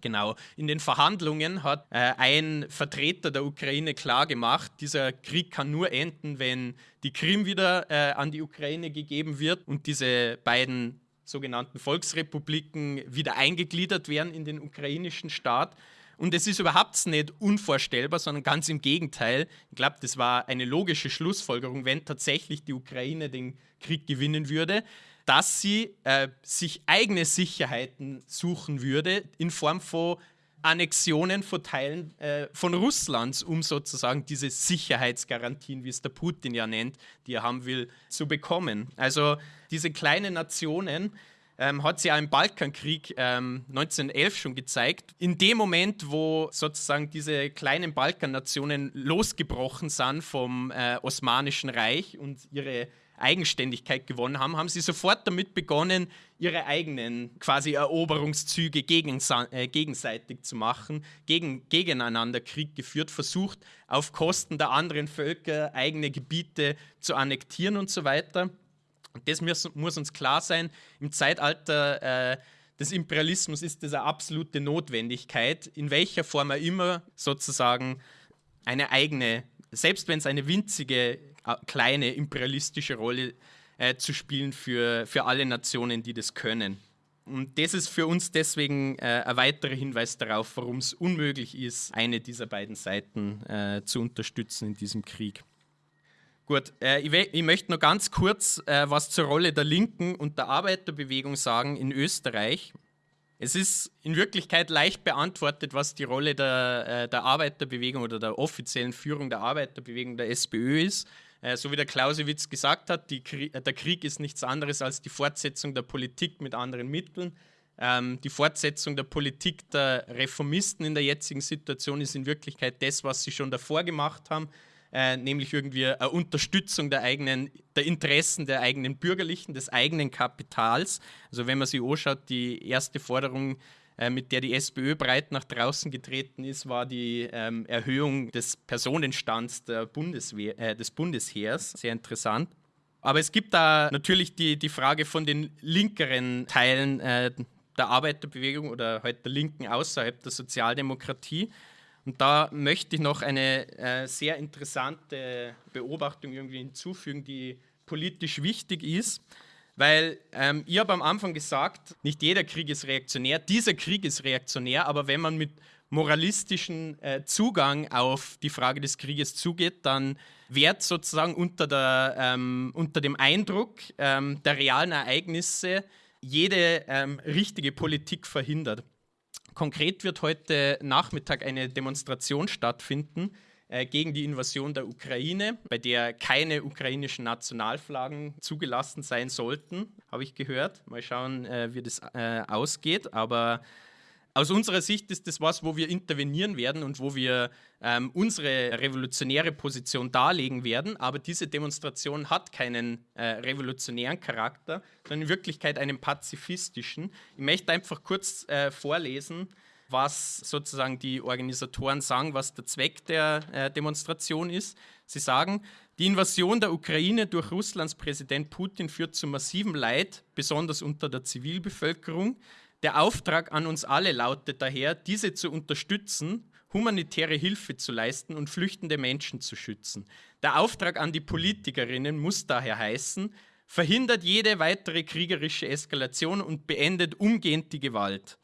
Genau. In den Verhandlungen hat äh, ein Vertreter der Ukraine klargemacht, dieser Krieg kann nur enden, wenn die Krim wieder äh, an die Ukraine gegeben wird und diese beiden sogenannten Volksrepubliken wieder eingegliedert werden in den ukrainischen Staat. Und es ist überhaupt nicht unvorstellbar, sondern ganz im Gegenteil. Ich glaube, das war eine logische Schlussfolgerung, wenn tatsächlich die Ukraine den Krieg gewinnen würde, dass sie äh, sich eigene Sicherheiten suchen würde in Form von Annexionen von Teilen äh, von Russlands, um sozusagen diese Sicherheitsgarantien, wie es der Putin ja nennt, die er haben will, zu bekommen. Also diese kleinen Nationen ähm, hat sie ja im Balkankrieg ähm, 1911 schon gezeigt. In dem Moment, wo sozusagen diese kleinen Balkannationen losgebrochen sind vom äh, Osmanischen Reich und ihre Eigenständigkeit gewonnen haben, haben sie sofort damit begonnen, ihre eigenen quasi Eroberungszüge äh, gegenseitig zu machen, gegen, gegeneinander Krieg geführt, versucht auf Kosten der anderen Völker eigene Gebiete zu annektieren und so weiter. Und das muss, muss uns klar sein, im Zeitalter äh, des Imperialismus ist das eine absolute Notwendigkeit, in welcher Form er immer sozusagen eine eigene, selbst wenn es eine winzige kleine imperialistische Rolle äh, zu spielen für, für alle Nationen, die das können. Und das ist für uns deswegen äh, ein weiterer Hinweis darauf, warum es unmöglich ist, eine dieser beiden Seiten äh, zu unterstützen in diesem Krieg. Gut, äh, ich, ich, möchte noch ganz kurz äh, was zur Rolle der Linken und der Arbeiterbewegung sagen in Österreich. Es ist in Wirklichkeit leicht beantwortet, was die Rolle der, der Arbeiterbewegung oder der offiziellen Führung der Arbeiterbewegung der SPÖ ist. Äh, so wie der Clausewitz gesagt hat, Krieg, äh, der Krieg ist nichts anderes als die Fortsetzung der Politik mit anderen Mitteln. Ähm, die Fortsetzung der Politik der Reformisten in der jetzigen Situation ist in Wirklichkeit das, was sie schon davor gemacht haben, äh, nämlich irgendwie eine Unterstützung der eigenen, der Interessen der eigenen Bürgerlichen, des eigenen Kapitals. Also wenn man sich anschaut, die erste Forderung äh, mit der die SPÖ breit nach draußen getreten ist, war die ähm, Erhöhung des Personenstands der Bundeswehr, äh, des Bundesheers. Sehr interessant. Aber es gibt da natürlich die, die Frage von den linkeren Teilen äh, der Arbeiterbewegung oder halt der Linken außerhalb der Sozialdemokratie. Und da möchte ich noch eine äh, sehr interessante Beobachtung irgendwie hinzufügen, die politisch wichtig ist. Weil ähm, ich habe am Anfang gesagt, nicht jeder Krieg ist reaktionär, dieser Krieg ist reaktionär, aber wenn man mit moralistischen äh, Zugang auf die Frage des Krieges zugeht, dann wird sozusagen unter, der, ähm, unter dem Eindruck ähm, der realen Ereignisse jede ähm, richtige Politik verhindert. Konkret wird heute Nachmittag eine Demonstration stattfinden, äh, gegen die Invasion der Ukraine, bei der keine ukrainischen Nationalflaggen zugelassen sein sollten, habe ich gehört. Mal schauen, äh, wie das äh, ausgeht. Aber aus unserer Sicht ist das was, wo wir intervenieren werden und wo wir ähm, unsere revolutionäre Position darlegen werden. Aber diese Demonstration hat keinen äh, revolutionären Charakter, sondern in Wirklichkeit einen pazifistischen. Ich möchte einfach kurz äh, vorlesen, was sozusagen die Organisatoren sagen, was der Zweck der äh, Demonstration ist. Sie sagen, die Invasion der Ukraine durch Russlands Präsident Putin führt zu massivem Leid, besonders unter der Zivilbevölkerung. Der Auftrag an uns alle lautet daher, diese zu unterstützen, humanitäre Hilfe zu leisten und flüchtende Menschen zu schützen. Der Auftrag an die Politikerinnen muss daher heißen, verhindert jede weitere kriegerische Eskalation und beendet umgehend die Gewalt.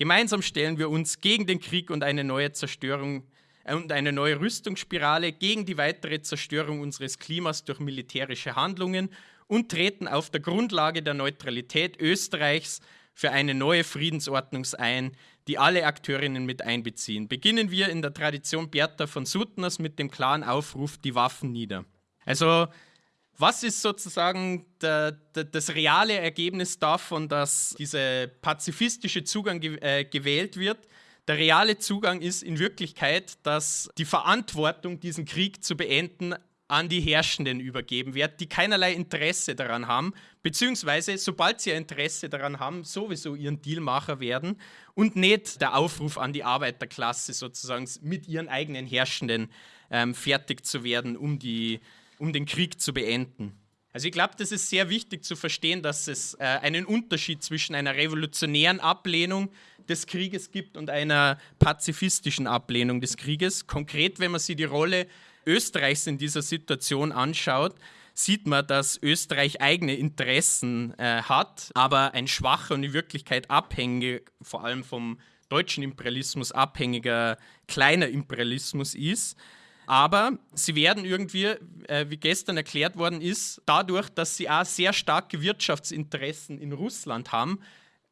Gemeinsam stellen wir uns gegen den Krieg und eine neue Zerstörung äh, und eine neue Rüstungsspirale, gegen die weitere Zerstörung unseres Klimas durch militärische Handlungen und treten auf der Grundlage der Neutralität Österreichs für eine neue Friedensordnung ein, die alle Akteurinnen mit einbeziehen. Beginnen wir in der Tradition Bertha von Suttners mit dem klaren Aufruf, die Waffen nieder. Also was ist sozusagen der, der, das reale Ergebnis davon, dass dieser pazifistische Zugang ge äh, gewählt wird? Der reale Zugang ist in Wirklichkeit, dass die Verantwortung, diesen Krieg zu beenden, an die Herrschenden übergeben wird, die keinerlei Interesse daran haben, beziehungsweise sobald sie Interesse daran haben, sowieso ihren Dealmacher werden und nicht der Aufruf an die Arbeiterklasse sozusagen mit ihren eigenen Herrschenden ähm, fertig zu werden, um die um den Krieg zu beenden. Also ich glaube, das ist sehr wichtig zu verstehen, dass es äh, einen Unterschied zwischen einer revolutionären Ablehnung des Krieges gibt und einer pazifistischen Ablehnung des Krieges. Konkret, wenn man sich die Rolle Österreichs in dieser Situation anschaut, sieht man, dass Österreich eigene Interessen äh, hat, aber ein schwacher und in Wirklichkeit abhängig, vor allem vom deutschen Imperialismus abhängiger kleiner Imperialismus ist. Aber sie werden irgendwie, äh, wie gestern erklärt worden ist, dadurch, dass sie auch sehr starke Wirtschaftsinteressen in Russland haben,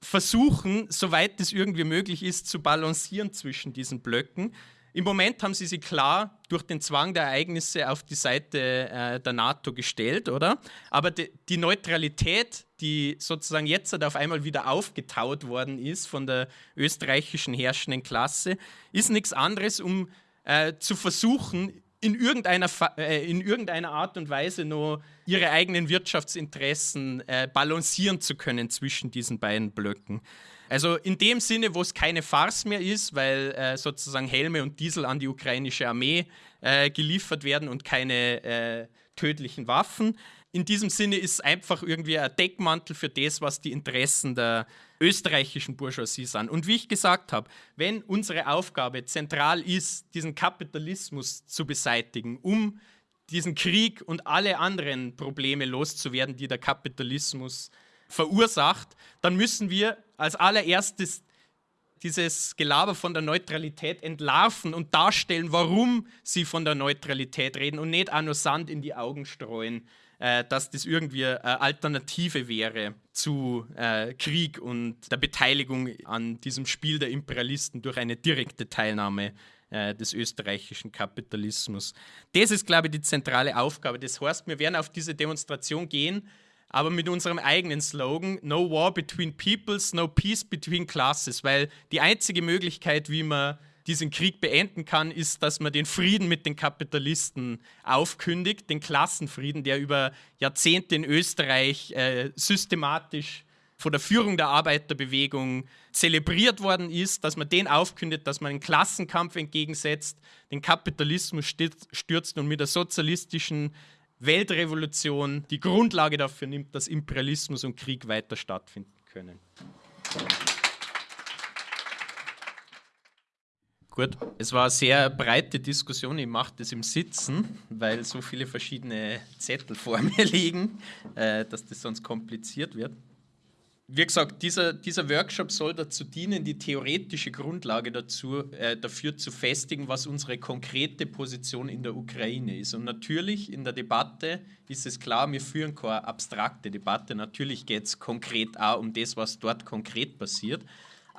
versuchen, soweit es irgendwie möglich ist, zu balancieren zwischen diesen Blöcken. Im Moment haben sie sich klar durch den Zwang der Ereignisse auf die Seite äh, der NATO gestellt, oder? Aber die, die Neutralität, die sozusagen jetzt halt auf einmal wieder aufgetaut worden ist von der österreichischen herrschenden Klasse, ist nichts anderes, um äh, zu versuchen, in irgendeiner, äh, in irgendeiner Art und Weise nur ihre eigenen Wirtschaftsinteressen äh, balancieren zu können zwischen diesen beiden Blöcken. Also in dem Sinne, wo es keine Farce mehr ist, weil äh, sozusagen Helme und Diesel an die ukrainische Armee äh, geliefert werden und keine äh, tödlichen Waffen, in diesem Sinne ist es einfach irgendwie ein Deckmantel für das, was die Interessen der österreichischen Bourgeoisie sind. Und wie ich gesagt habe, wenn unsere Aufgabe zentral ist, diesen Kapitalismus zu beseitigen, um diesen Krieg und alle anderen Probleme loszuwerden, die der Kapitalismus verursacht, dann müssen wir als allererstes dieses Gelaber von der Neutralität entlarven und darstellen, warum sie von der Neutralität reden und nicht auch nur Sand in die Augen streuen, äh, dass das irgendwie eine Alternative wäre zu äh, Krieg und der Beteiligung an diesem Spiel der Imperialisten durch eine direkte Teilnahme äh, des österreichischen Kapitalismus. Das ist, glaube ich, die zentrale Aufgabe. Das heißt, wir werden auf diese Demonstration gehen, aber mit unserem eigenen Slogan No War Between Peoples, No Peace Between Classes, weil die einzige Möglichkeit, wie man diesen Krieg beenden kann, ist, dass man den Frieden mit den Kapitalisten aufkündigt, den Klassenfrieden, der über Jahrzehnte in Österreich äh, systematisch von der Führung der Arbeiterbewegung zelebriert worden ist, dass man den aufkündet, dass man einen Klassenkampf entgegensetzt, den Kapitalismus stürzt und mit der sozialistischen Weltrevolution die Grundlage dafür nimmt, dass Imperialismus und Krieg weiter stattfinden können. Gut, es war eine sehr breite Diskussion. Ich mache das im Sitzen, weil so viele verschiedene Zettel vor mir liegen, äh, dass das sonst kompliziert wird. Wie gesagt, dieser, dieser Workshop soll dazu dienen, die theoretische Grundlage dazu, äh, dafür zu festigen, was unsere konkrete Position in der Ukraine ist. Und natürlich in der Debatte ist es klar, wir führen keine abstrakte Debatte. Natürlich geht es konkret auch um das, was dort konkret passiert.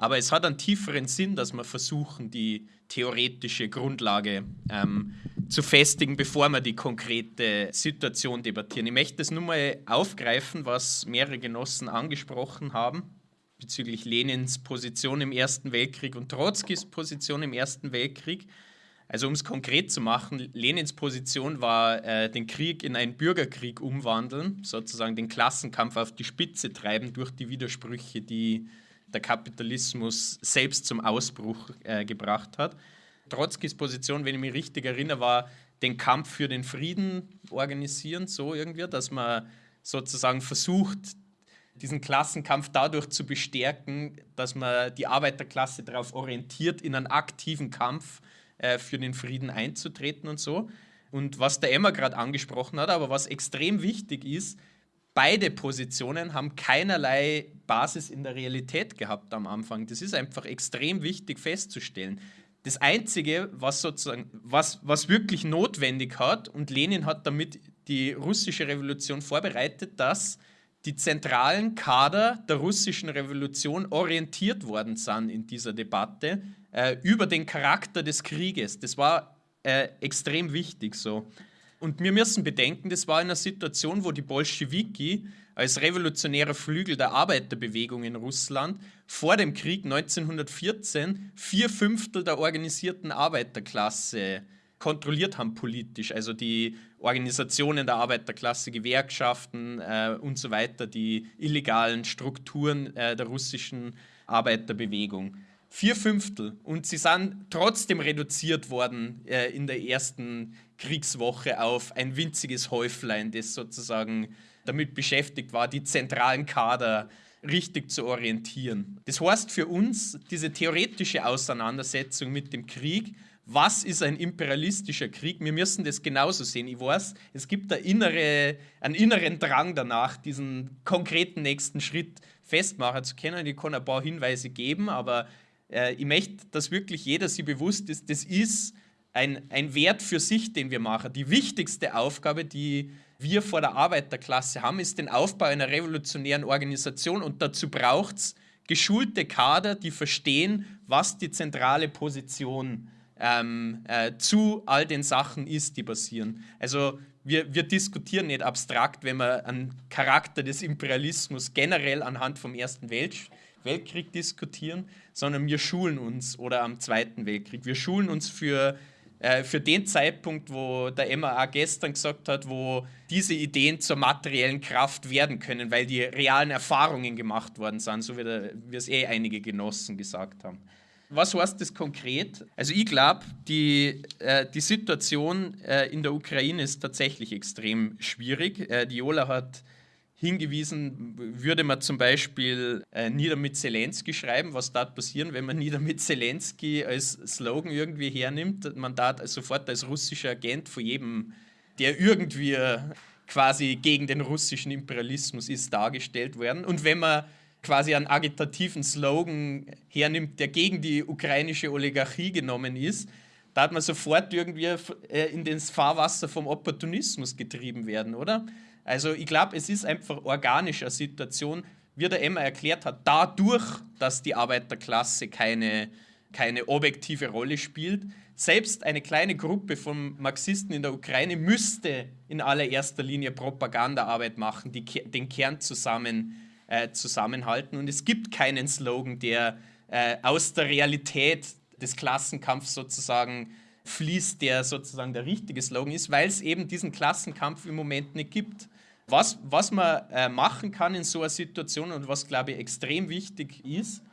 Aber es hat einen tieferen Sinn, dass wir versuchen, die theoretische Grundlage ähm, zu festigen, bevor wir die konkrete Situation debattieren. Ich möchte das nur mal aufgreifen, was mehrere Genossen angesprochen haben. bezüglich Lenins Position im Ersten Weltkrieg und Trotzkis Position im Ersten Weltkrieg. Also um es konkret zu machen, Lenins Position war, äh, den Krieg in einen Bürgerkrieg umwandeln, sozusagen den Klassenkampf auf die Spitze treiben durch die Widersprüche, die der Kapitalismus selbst zum Ausbruch äh, gebracht hat. Trotzkis Position, wenn ich mich richtig erinnere, war den Kampf für den Frieden organisieren, so irgendwie, dass man sozusagen versucht, diesen Klassenkampf dadurch zu bestärken, dass man die Arbeiterklasse darauf orientiert, in einen aktiven Kampf äh, für den Frieden einzutreten und so. Und was der Emma gerade angesprochen hat, aber was extrem wichtig ist, beide Positionen haben keinerlei Basis in der Realität gehabt am Anfang. Das ist einfach extrem wichtig festzustellen. Das Einzige, was sozusagen, was, was wirklich notwendig hat, und Lenin hat damit die russische Revolution vorbereitet, dass die zentralen Kader der russischen Revolution orientiert worden sind in dieser Debatte äh, über den Charakter des Krieges. Das war äh, extrem wichtig so. Und wir müssen bedenken, das war in einer Situation, wo die Bolschewiki als revolutionärer Flügel der Arbeiterbewegung in Russland vor dem Krieg 1914 vier Fünftel der organisierten Arbeiterklasse kontrolliert haben politisch. Also die Organisationen der Arbeiterklasse, Gewerkschaften äh, und so weiter, die illegalen Strukturen äh, der russischen Arbeiterbewegung. Vier Fünftel. Und sie sind trotzdem reduziert worden äh, in der ersten Kriegswoche auf ein winziges Häuflein, das sozusagen damit beschäftigt war, die zentralen Kader richtig zu orientieren. Das heißt für uns, diese theoretische Auseinandersetzung mit dem Krieg was ist ein imperialistischer Krieg? Wir müssen das genauso sehen. Ich weiß, es gibt innere, einen inneren Drang danach, diesen konkreten nächsten Schritt festmachen zu können. Ich kann ein paar Hinweise geben, aber äh, ich möchte, dass wirklich jeder sich bewusst ist, das ist ein, ein Wert für sich, den wir machen. Die wichtigste Aufgabe, die wir vor der Arbeiterklasse haben, ist den Aufbau einer revolutionären Organisation und dazu braucht es geschulte Kader, die verstehen, was die zentrale Position ähm, äh, zu all den Sachen ist, die passieren. Also wir, wir diskutieren nicht abstrakt, wenn wir einen Charakter des Imperialismus generell anhand vom Ersten Welt, Weltkrieg diskutieren, sondern wir schulen uns oder am Zweiten Weltkrieg. Wir schulen uns für, äh, für den Zeitpunkt, wo der MAA gestern gesagt hat, wo diese Ideen zur materiellen Kraft werden können, weil die realen Erfahrungen gemacht worden sind, so wie, es eh einige Genossen gesagt haben. Was heißt das konkret? Also ich glaube, die, äh, die Situation äh, in der Ukraine ist tatsächlich extrem schwierig. Äh, die Jola hat hingewiesen, würde man zum Beispiel äh, Nieder mit Zelensky schreiben, was da passieren, wenn man Nieder mit Zelensky als Slogan irgendwie hernimmt. Man da sofort als russischer Agent vor jedem, der irgendwie quasi gegen den russischen Imperialismus ist, dargestellt werden. Und wenn man quasi einen agitativen Slogan hernimmt, der gegen die ukrainische Oligarchie genommen ist, da hat man sofort irgendwie äh, in das Fahrwasser vom Opportunismus getrieben werden, oder? Also ich glaube, es ist einfach organisch eine Situation, wie der Emma erklärt hat, dadurch, dass die Arbeiterklasse keine, keine objektive Rolle spielt. Selbst eine kleine Gruppe von Marxisten in der Ukraine müsste in allererster Linie Propagandaarbeit machen, die den Kern zusammen äh, zusammenhalten. Und es gibt keinen Slogan, der äh, aus der Realität des Klassenkampfs sozusagen fließt, der sozusagen der richtige Slogan ist, weil es eben diesen Klassenkampf im Moment nicht gibt. Was, was man äh, machen kann in so einer Situation und was, glaube ich, extrem wichtig ist,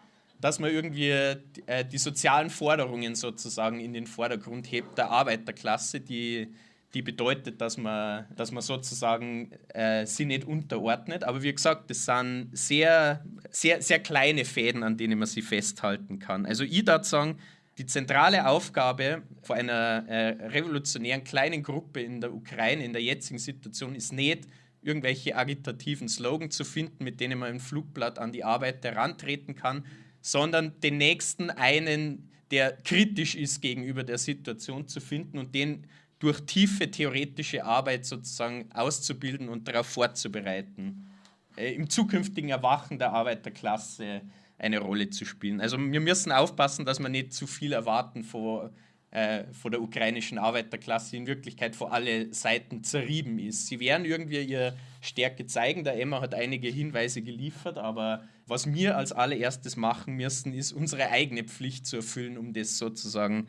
dass man irgendwie äh, die sozialen Forderungen sozusagen in den Vordergrund hebt der Arbeiterklasse, die die bedeutet, dass man, dass man sozusagen äh, sie nicht unterordnet. Aber wie gesagt, das sind sehr, sehr, sehr kleine Fäden, an denen man sie festhalten kann. Also ich würde sagen, die zentrale Aufgabe vor einer äh, revolutionären kleinen Gruppe in der Ukraine in der jetzigen Situation ist nicht, irgendwelche agitativen Slogan zu finden, mit denen man ein Flugblatt an die Arbeit herantreten kann, sondern den nächsten einen, der kritisch ist gegenüber der Situation zu finden und den durch tiefe theoretische Arbeit sozusagen auszubilden und darauf vorzubereiten, äh, im zukünftigen Erwachen der Arbeiterklasse eine Rolle zu spielen. Also wir müssen aufpassen, dass wir nicht zu viel erwarten von äh, von der ukrainischen Arbeiterklasse in Wirklichkeit vor alle Seiten zerrieben ist. Sie werden irgendwie ihre Stärke zeigen. Der Emma hat einige Hinweise geliefert, aber was wir als allererstes machen müssen, ist unsere eigene Pflicht zu erfüllen, um das sozusagen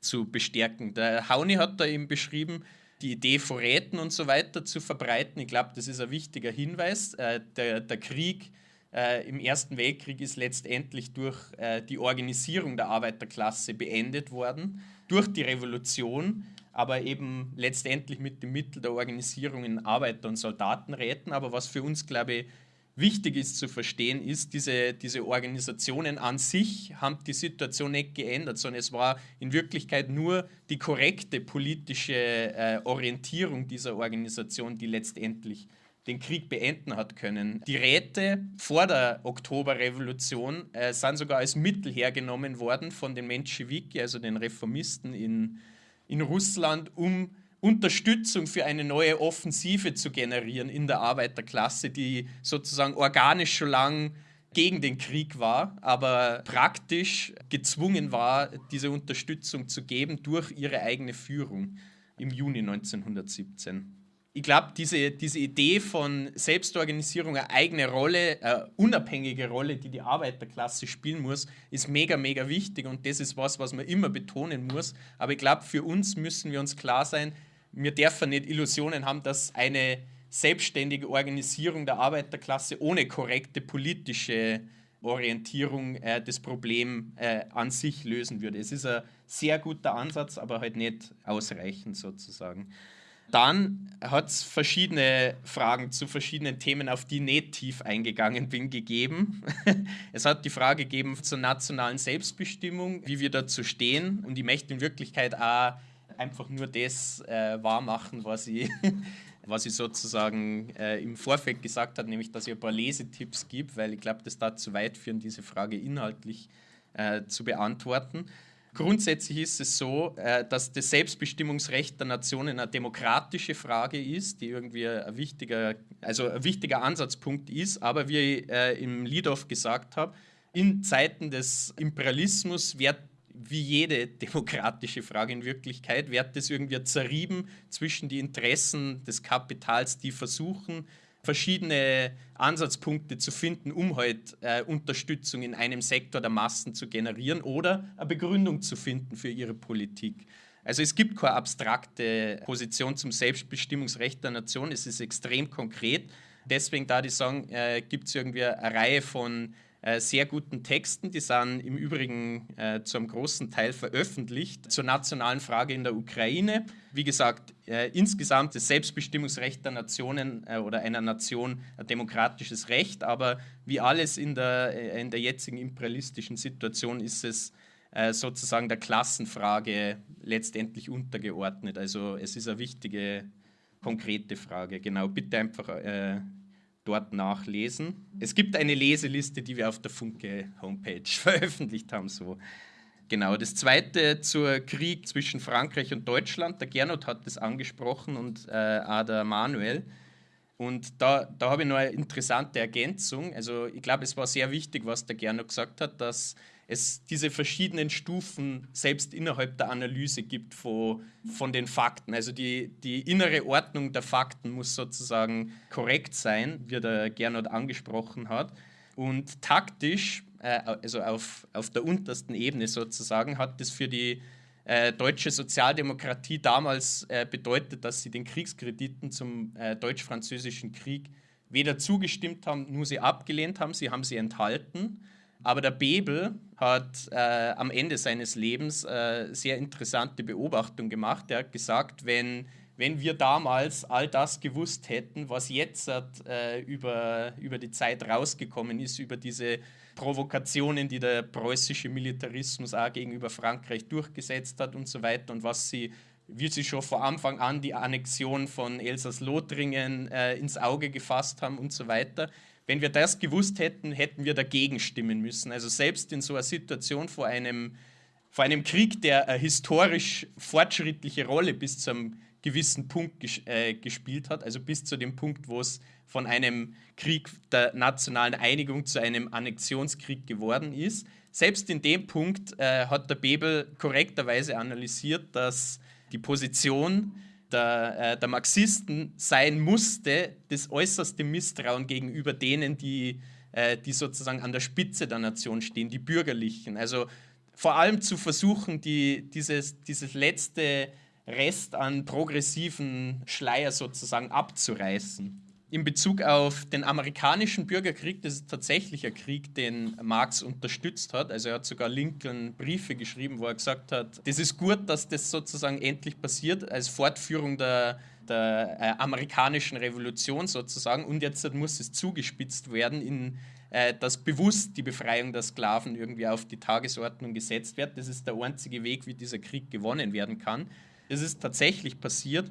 zu bestärken. Der Hauni hat da eben beschrieben, die Idee von Räten und so weiter zu verbreiten. Ich glaube, das ist ein wichtiger Hinweis. Äh, der, der Krieg äh, im Ersten Weltkrieg ist letztendlich durch äh, die Organisierung der Arbeiterklasse beendet worden, durch die Revolution, aber eben letztendlich mit dem Mittel der Organisierung in Arbeiter- und Soldatenräten. Aber was für uns, glaube ich, wichtig ist zu verstehen, ist, diese, diese Organisationen an sich haben die Situation nicht geändert, sondern es war in Wirklichkeit nur die korrekte politische äh, Orientierung dieser Organisation, die letztendlich den Krieg beenden hat können. Die Räte vor der Oktoberrevolution äh, sind sogar als Mittel hergenommen worden von den Menschewiki, also den Reformisten in, in Russland, um Unterstützung für eine neue Offensive zu generieren in der Arbeiterklasse, die sozusagen organisch schon lang gegen den Krieg war, aber praktisch gezwungen war, diese Unterstützung zu geben durch ihre eigene Führung im Juni 1917 ich glaube, diese, diese Idee von Selbstorganisierung, eine eigene Rolle, eine unabhängige Rolle, die die Arbeiterklasse spielen muss, ist mega, mega wichtig und das ist was, was man immer betonen muss. Aber ich glaube, für uns müssen wir uns klar sein, wir dürfen nicht Illusionen haben, dass eine selbstständige Organisierung der Arbeiterklasse ohne korrekte politische Orientierung äh, das Problem äh, an sich lösen würde. Es ist ein sehr guter Ansatz, aber halt nicht ausreichend sozusagen. Dann hat es verschiedene Fragen zu verschiedenen Themen, auf die ich nicht tief eingegangen bin, gegeben. es hat die Frage gegeben zur nationalen Selbstbestimmung, wie wir dazu stehen. Und ich möchte in Wirklichkeit auch einfach nur das äh, wahrmachen, was ich, was sozusagen äh, im Vorfeld gesagt habe, nämlich dass ich ein paar Lesetipps gebe, weil ich glaube, das da zu weit führen, diese Frage inhaltlich äh, zu beantworten. Grundsätzlich ist es so, äh, dass das Selbstbestimmungsrecht der Nationen eine demokratische Frage ist, die irgendwie ein wichtiger, also ein wichtiger Ansatzpunkt ist. Aber wie ich äh, im Liedhoff gesagt habe, in Zeiten des Imperialismus wird wie jede demokratische Frage in Wirklichkeit, wird das irgendwie zerrieben zwischen die Interessen des Kapitals, die versuchen, verschiedene Ansatzpunkte zu finden, um halt äh, Unterstützung in einem Sektor der Massen zu generieren oder eine Begründung zu finden für ihre Politik. Also es gibt keine abstrakte Position zum Selbstbestimmungsrecht der Nation, es ist extrem konkret. Deswegen da die sagen, äh, gibt es irgendwie eine Reihe von sehr guten Texten. Die sind im Übrigen äh, zu großen Teil veröffentlicht zur nationalen Frage in der Ukraine. Wie gesagt, äh, insgesamt das Selbstbestimmungsrecht der Nationen äh, oder einer Nation ein demokratisches Recht, aber wie alles in der, äh, in der jetzigen imperialistischen Situation ist es äh, sozusagen der Klassenfrage letztendlich untergeordnet. Also es ist eine wichtige, konkrete Frage. Genau, bitte einfach dort nachlesen. Es gibt eine Leseliste, die wir auf der Funke-Homepage veröffentlicht haben. So. Genau, das zweite zur Krieg zwischen Frankreich und Deutschland. Der Gernot hat das angesprochen und äh, der Manuel. Und da, da habe ich noch eine interessante Ergänzung. Also ich glaube, es war sehr wichtig, was der Gernot gesagt hat, dass es diese verschiedenen Stufen selbst innerhalb der Analyse gibt von, von den Fakten. Also die, die innere Ordnung der Fakten muss sozusagen korrekt sein, wie der Gernot angesprochen hat. Und taktisch, äh, also auf, auf der untersten Ebene sozusagen, hat das für die äh, deutsche Sozialdemokratie damals äh, bedeutet, dass sie den Kriegskrediten zum äh, deutsch-französischen Krieg weder zugestimmt haben, nur sie abgelehnt haben, sie haben sie enthalten. Aber der Bebel hat äh, am Ende seines Lebens äh, sehr interessante Beobachtung gemacht. Er hat gesagt, wenn, wenn wir damals all das gewusst hätten, was jetzt äh, über, über die Zeit rausgekommen ist, über diese Provokationen, die der preußische Militarismus auch gegenüber Frankreich durchgesetzt hat und so weiter und was sie wie sie schon vor Anfang an die Annexion von Elsass-Lothringen äh, ins Auge gefasst haben und so weiter. Wenn wir das gewusst hätten, hätten wir dagegen stimmen müssen. Also selbst in so einer Situation vor einem, vor einem Krieg, der eine historisch fortschrittliche Rolle bis zu einem gewissen Punkt ges äh, gespielt hat, also bis zu dem Punkt, wo es von einem Krieg der nationalen Einigung zu einem Annexionskrieg geworden ist. Selbst in dem Punkt äh, hat der Bebel korrekterweise analysiert, dass die Position der, äh, der Marxisten sein musste, das äußerste Misstrauen gegenüber denen, die, äh, die sozusagen an der Spitze der Nation stehen, die Bürgerlichen. Also vor allem zu versuchen, die, dieses, dieses letzte Rest an progressiven Schleier sozusagen abzureißen in Bezug auf den amerikanischen Bürgerkrieg, das ist tatsächlich ein Krieg, den Marx unterstützt hat. Also er hat sogar Lincoln Briefe geschrieben, wo er gesagt hat, das ist gut, dass das sozusagen endlich passiert, als Fortführung der, der äh, amerikanischen Revolution sozusagen. Und jetzt muss es zugespitzt werden, in, äh, dass bewusst die Befreiung der Sklaven irgendwie auf die Tagesordnung gesetzt wird. Das ist der einzige Weg, wie dieser Krieg gewonnen werden kann. Das ist tatsächlich passiert.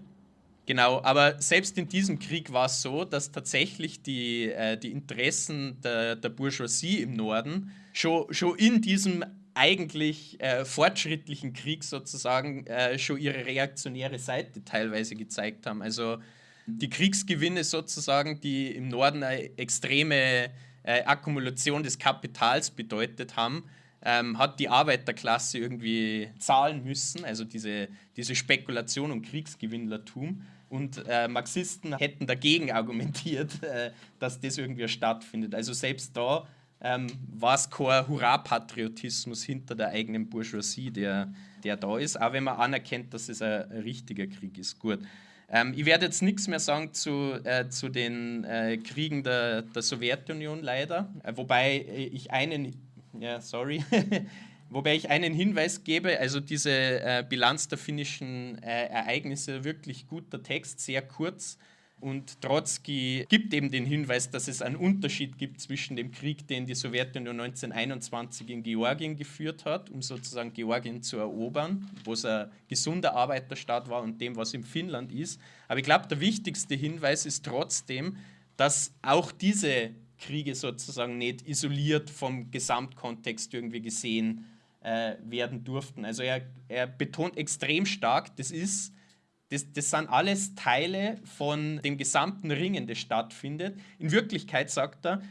Genau, aber selbst in diesem Krieg war es so, dass tatsächlich die, äh, die Interessen der, der Bourgeoisie im Norden schon, schon in diesem eigentlich äh, fortschrittlichen Krieg sozusagen äh, schon ihre reaktionäre Seite teilweise gezeigt haben. Also die Kriegsgewinne sozusagen, die im Norden eine extreme äh, Akkumulation des Kapitals bedeutet haben, ähm, hat die Arbeiterklasse irgendwie zahlen müssen, also diese, diese Spekulation und Kriegsgewinnlertum. Und äh, Marxisten hätten dagegen argumentiert, äh, dass das irgendwie stattfindet. Also selbst da ähm, war es kein Hurra-Patriotismus hinter der eigenen Bourgeoisie, der, der da ist, auch wenn man anerkennt, dass es ein, richtiger Krieg ist. Gut. Ähm, ich werde jetzt nichts mehr sagen zu, äh, zu den äh, Kriegen der, der Sowjetunion leider, äh, wobei ich einen, ja, sorry, Wobei ich einen Hinweis gebe, also diese äh, Bilanz der finnischen äh, Ereignisse, wirklich guter Text, sehr kurz. Und Trotzki gibt eben den Hinweis, dass es einen Unterschied gibt zwischen dem Krieg, den die Sowjetunion 1921 in Georgien geführt hat, um sozusagen Georgien zu erobern, wo es ein gesunder Arbeiterstaat war, und dem, was in Finnland ist. Aber ich glaube, der wichtigste Hinweis ist trotzdem, dass auch diese Kriege sozusagen nicht isoliert vom Gesamtkontext irgendwie gesehen äh, werden durften. Also er, er betont extrem stark, das ist das, das sind alles Teile von dem gesamten Ringen, das stattfindet. In Wirklichkeit sagt er,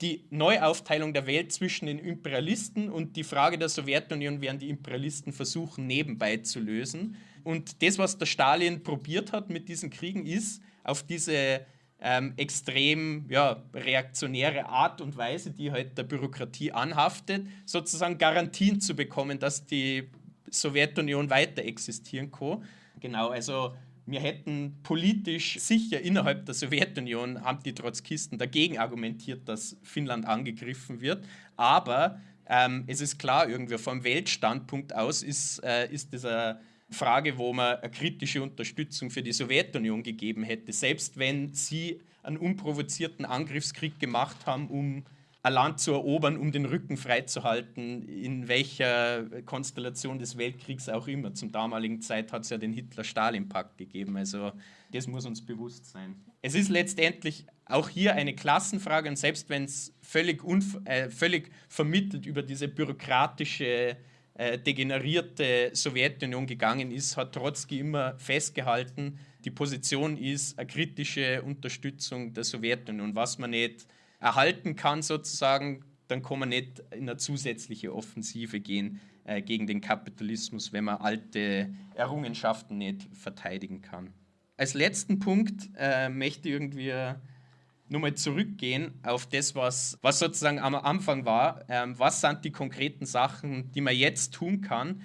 die Neuaufteilung der Welt zwischen den Imperialisten und die Frage der Sowjetunion werden die Imperialisten versuchen, nebenbei zu lösen. Und das, was der Stalin probiert hat mit diesen Kriegen, ist, auf diese ähm, extrem ja, reaktionäre Art und Weise, die halt der Bürokratie anhaftet, sozusagen Garantien zu bekommen, dass die Sowjetunion weiter existieren kann. Genau, also wir hätten politisch sicher innerhalb der Sowjetunion, haben die Trotzkisten dagegen argumentiert, dass Finnland angegriffen wird. Aber ähm, es ist klar, irgendwie vom Weltstandpunkt aus ist, äh, ist dieser Frage, wo man eine kritische Unterstützung für die Sowjetunion gegeben hätte, selbst wenn sie einen unprovozierten Angriffskrieg gemacht haben, um ein Land zu erobern, um den Rücken freizuhalten, in welcher Konstellation des Weltkriegs auch immer. Zum damaligen Zeit hat es ja den Hitler-Stalin-Pakt gegeben, also das muss uns bewusst sein. Es ist letztendlich auch hier eine Klassenfrage und selbst wenn es völlig, äh, völlig vermittelt über diese bürokratische äh, degenerierte Sowjetunion gegangen ist, hat Trotzki immer festgehalten, die Position ist eine kritische Unterstützung der Sowjetunion. Was man nicht erhalten kann, sozusagen, dann kann man nicht in eine zusätzliche Offensive gehen äh, gegen den Kapitalismus, wenn man alte Errungenschaften nicht verteidigen kann. Als letzten Punkt äh, möchte ich irgendwie nochmal zurückgehen auf das, was, was sozusagen am Anfang war. Ähm, was sind die konkreten Sachen, die man jetzt tun kann?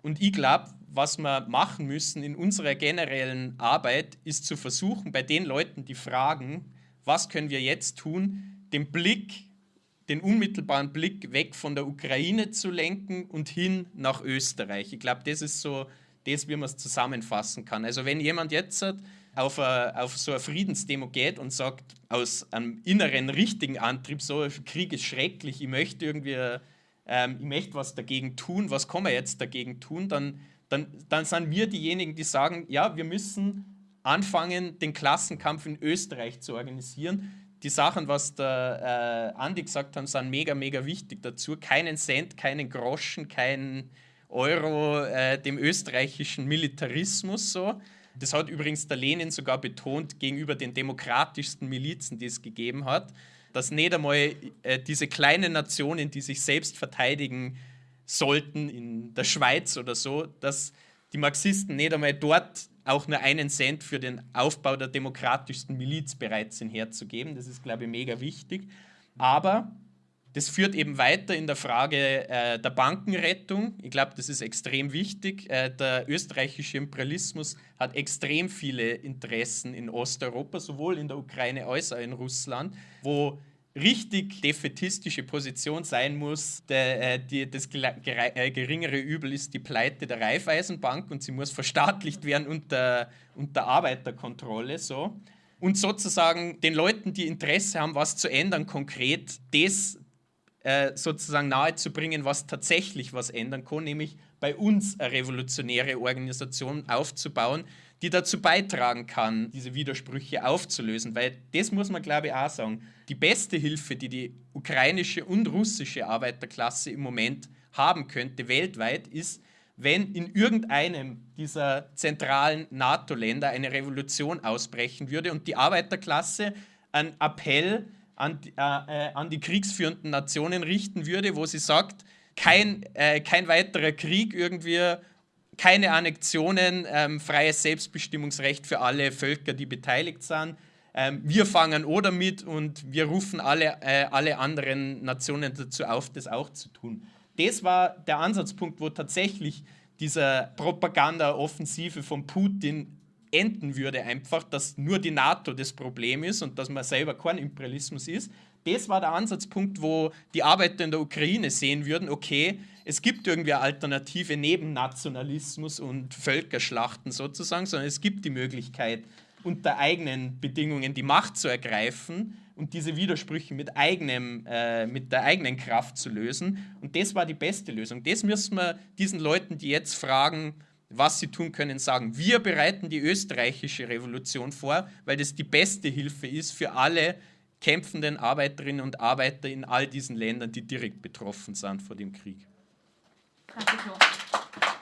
Und ich glaube, was wir machen müssen in unserer generellen Arbeit, ist zu versuchen, bei den Leuten, die fragen, was können wir jetzt tun, den Blick, den unmittelbaren Blick weg von der Ukraine zu lenken und hin nach Österreich. Ich glaube, das ist so das, wie man es zusammenfassen kann. Also wenn jemand jetzt auf, a, auf so eine Friedensdemo geht und sagt, aus einem inneren, richtigen Antrieb, so, Krieg ist schrecklich, ich möchte irgendwie, ähm, ich möchte was dagegen tun, was kann man jetzt dagegen tun, dann, dann, dann sind wir diejenigen, die sagen, ja, wir müssen anfangen, den Klassenkampf in Österreich zu organisieren. Die Sachen, was der äh, Andi gesagt hat, sind mega, mega wichtig dazu. Keinen Cent, keinen Groschen, keinen Euro äh, dem österreichischen Militarismus so Das hat übrigens der Lenin sogar betont gegenüber den demokratischsten Milizen, die es gegeben hat, dass nicht einmal äh, diese kleinen Nationen, die sich selbst verteidigen sollten, in der Schweiz oder so, dass die Marxisten nicht einmal dort auch nur einen Cent für den Aufbau der demokratischsten Miliz bereit sind herzugeben. Das ist, glaube ich, mega wichtig. Aber das führt eben weiter in der Frage äh, der Bankenrettung. Ich glaube, das ist extrem wichtig. Äh, der österreichische Imperialismus hat extrem viele Interessen in Osteuropa, sowohl in der Ukraine als auch in Russland, wo richtig defetistische Position sein muss. Der, äh, die, das äh, geringere Übel ist die Pleite der Raiffeisenbank und sie muss verstaatlicht werden unter, unter Arbeiterkontrolle. So. Und sozusagen den Leuten, die Interesse haben, was zu ändern, konkret das äh, sozusagen nahezubringen, was tatsächlich was ändern kann, nämlich bei uns eine revolutionäre Organisation aufzubauen, die dazu beitragen kann, diese Widersprüche aufzulösen. Weil das muss man, glaube ich, auch sagen. Die beste Hilfe, die die ukrainische und russische Arbeiterklasse im Moment haben könnte, weltweit, ist, wenn in irgendeinem dieser zentralen NATO-Länder eine Revolution ausbrechen würde und die Arbeiterklasse einen Appell an, äh, äh, an die kriegsführenden Nationen richten würde, wo sie sagt, kein, äh, kein weiterer Krieg irgendwie, keine Annexionen, ähm, freies Selbstbestimmungsrecht für alle Völker, die beteiligt sind. Ähm, wir fangen oder mit und wir rufen alle, äh, alle anderen Nationen dazu auf, das auch zu tun. Das war der Ansatzpunkt, wo tatsächlich diese Propaganda-Offensive von Putin enden würde einfach, dass nur die NATO das Problem ist und dass man selber kein Imperialismus ist. Das war der Ansatzpunkt, wo die Arbeiter in der Ukraine sehen würden, okay, es gibt irgendwie eine Alternative neben Nationalismus und Völkerschlachten sozusagen, sondern es gibt die Möglichkeit, unter eigenen Bedingungen die Macht zu ergreifen und diese Widersprüche mit, eigenem, äh, mit der eigenen Kraft zu lösen. Und das war die beste Lösung. Das müssen wir diesen Leuten, die jetzt fragen, was sie tun können, sagen. Wir bereiten die österreichische Revolution vor, weil das die beste Hilfe ist für alle kämpfenden Arbeiterinnen und Arbeiter in all diesen Ländern, die direkt betroffen sind vor dem Krieg. Danke.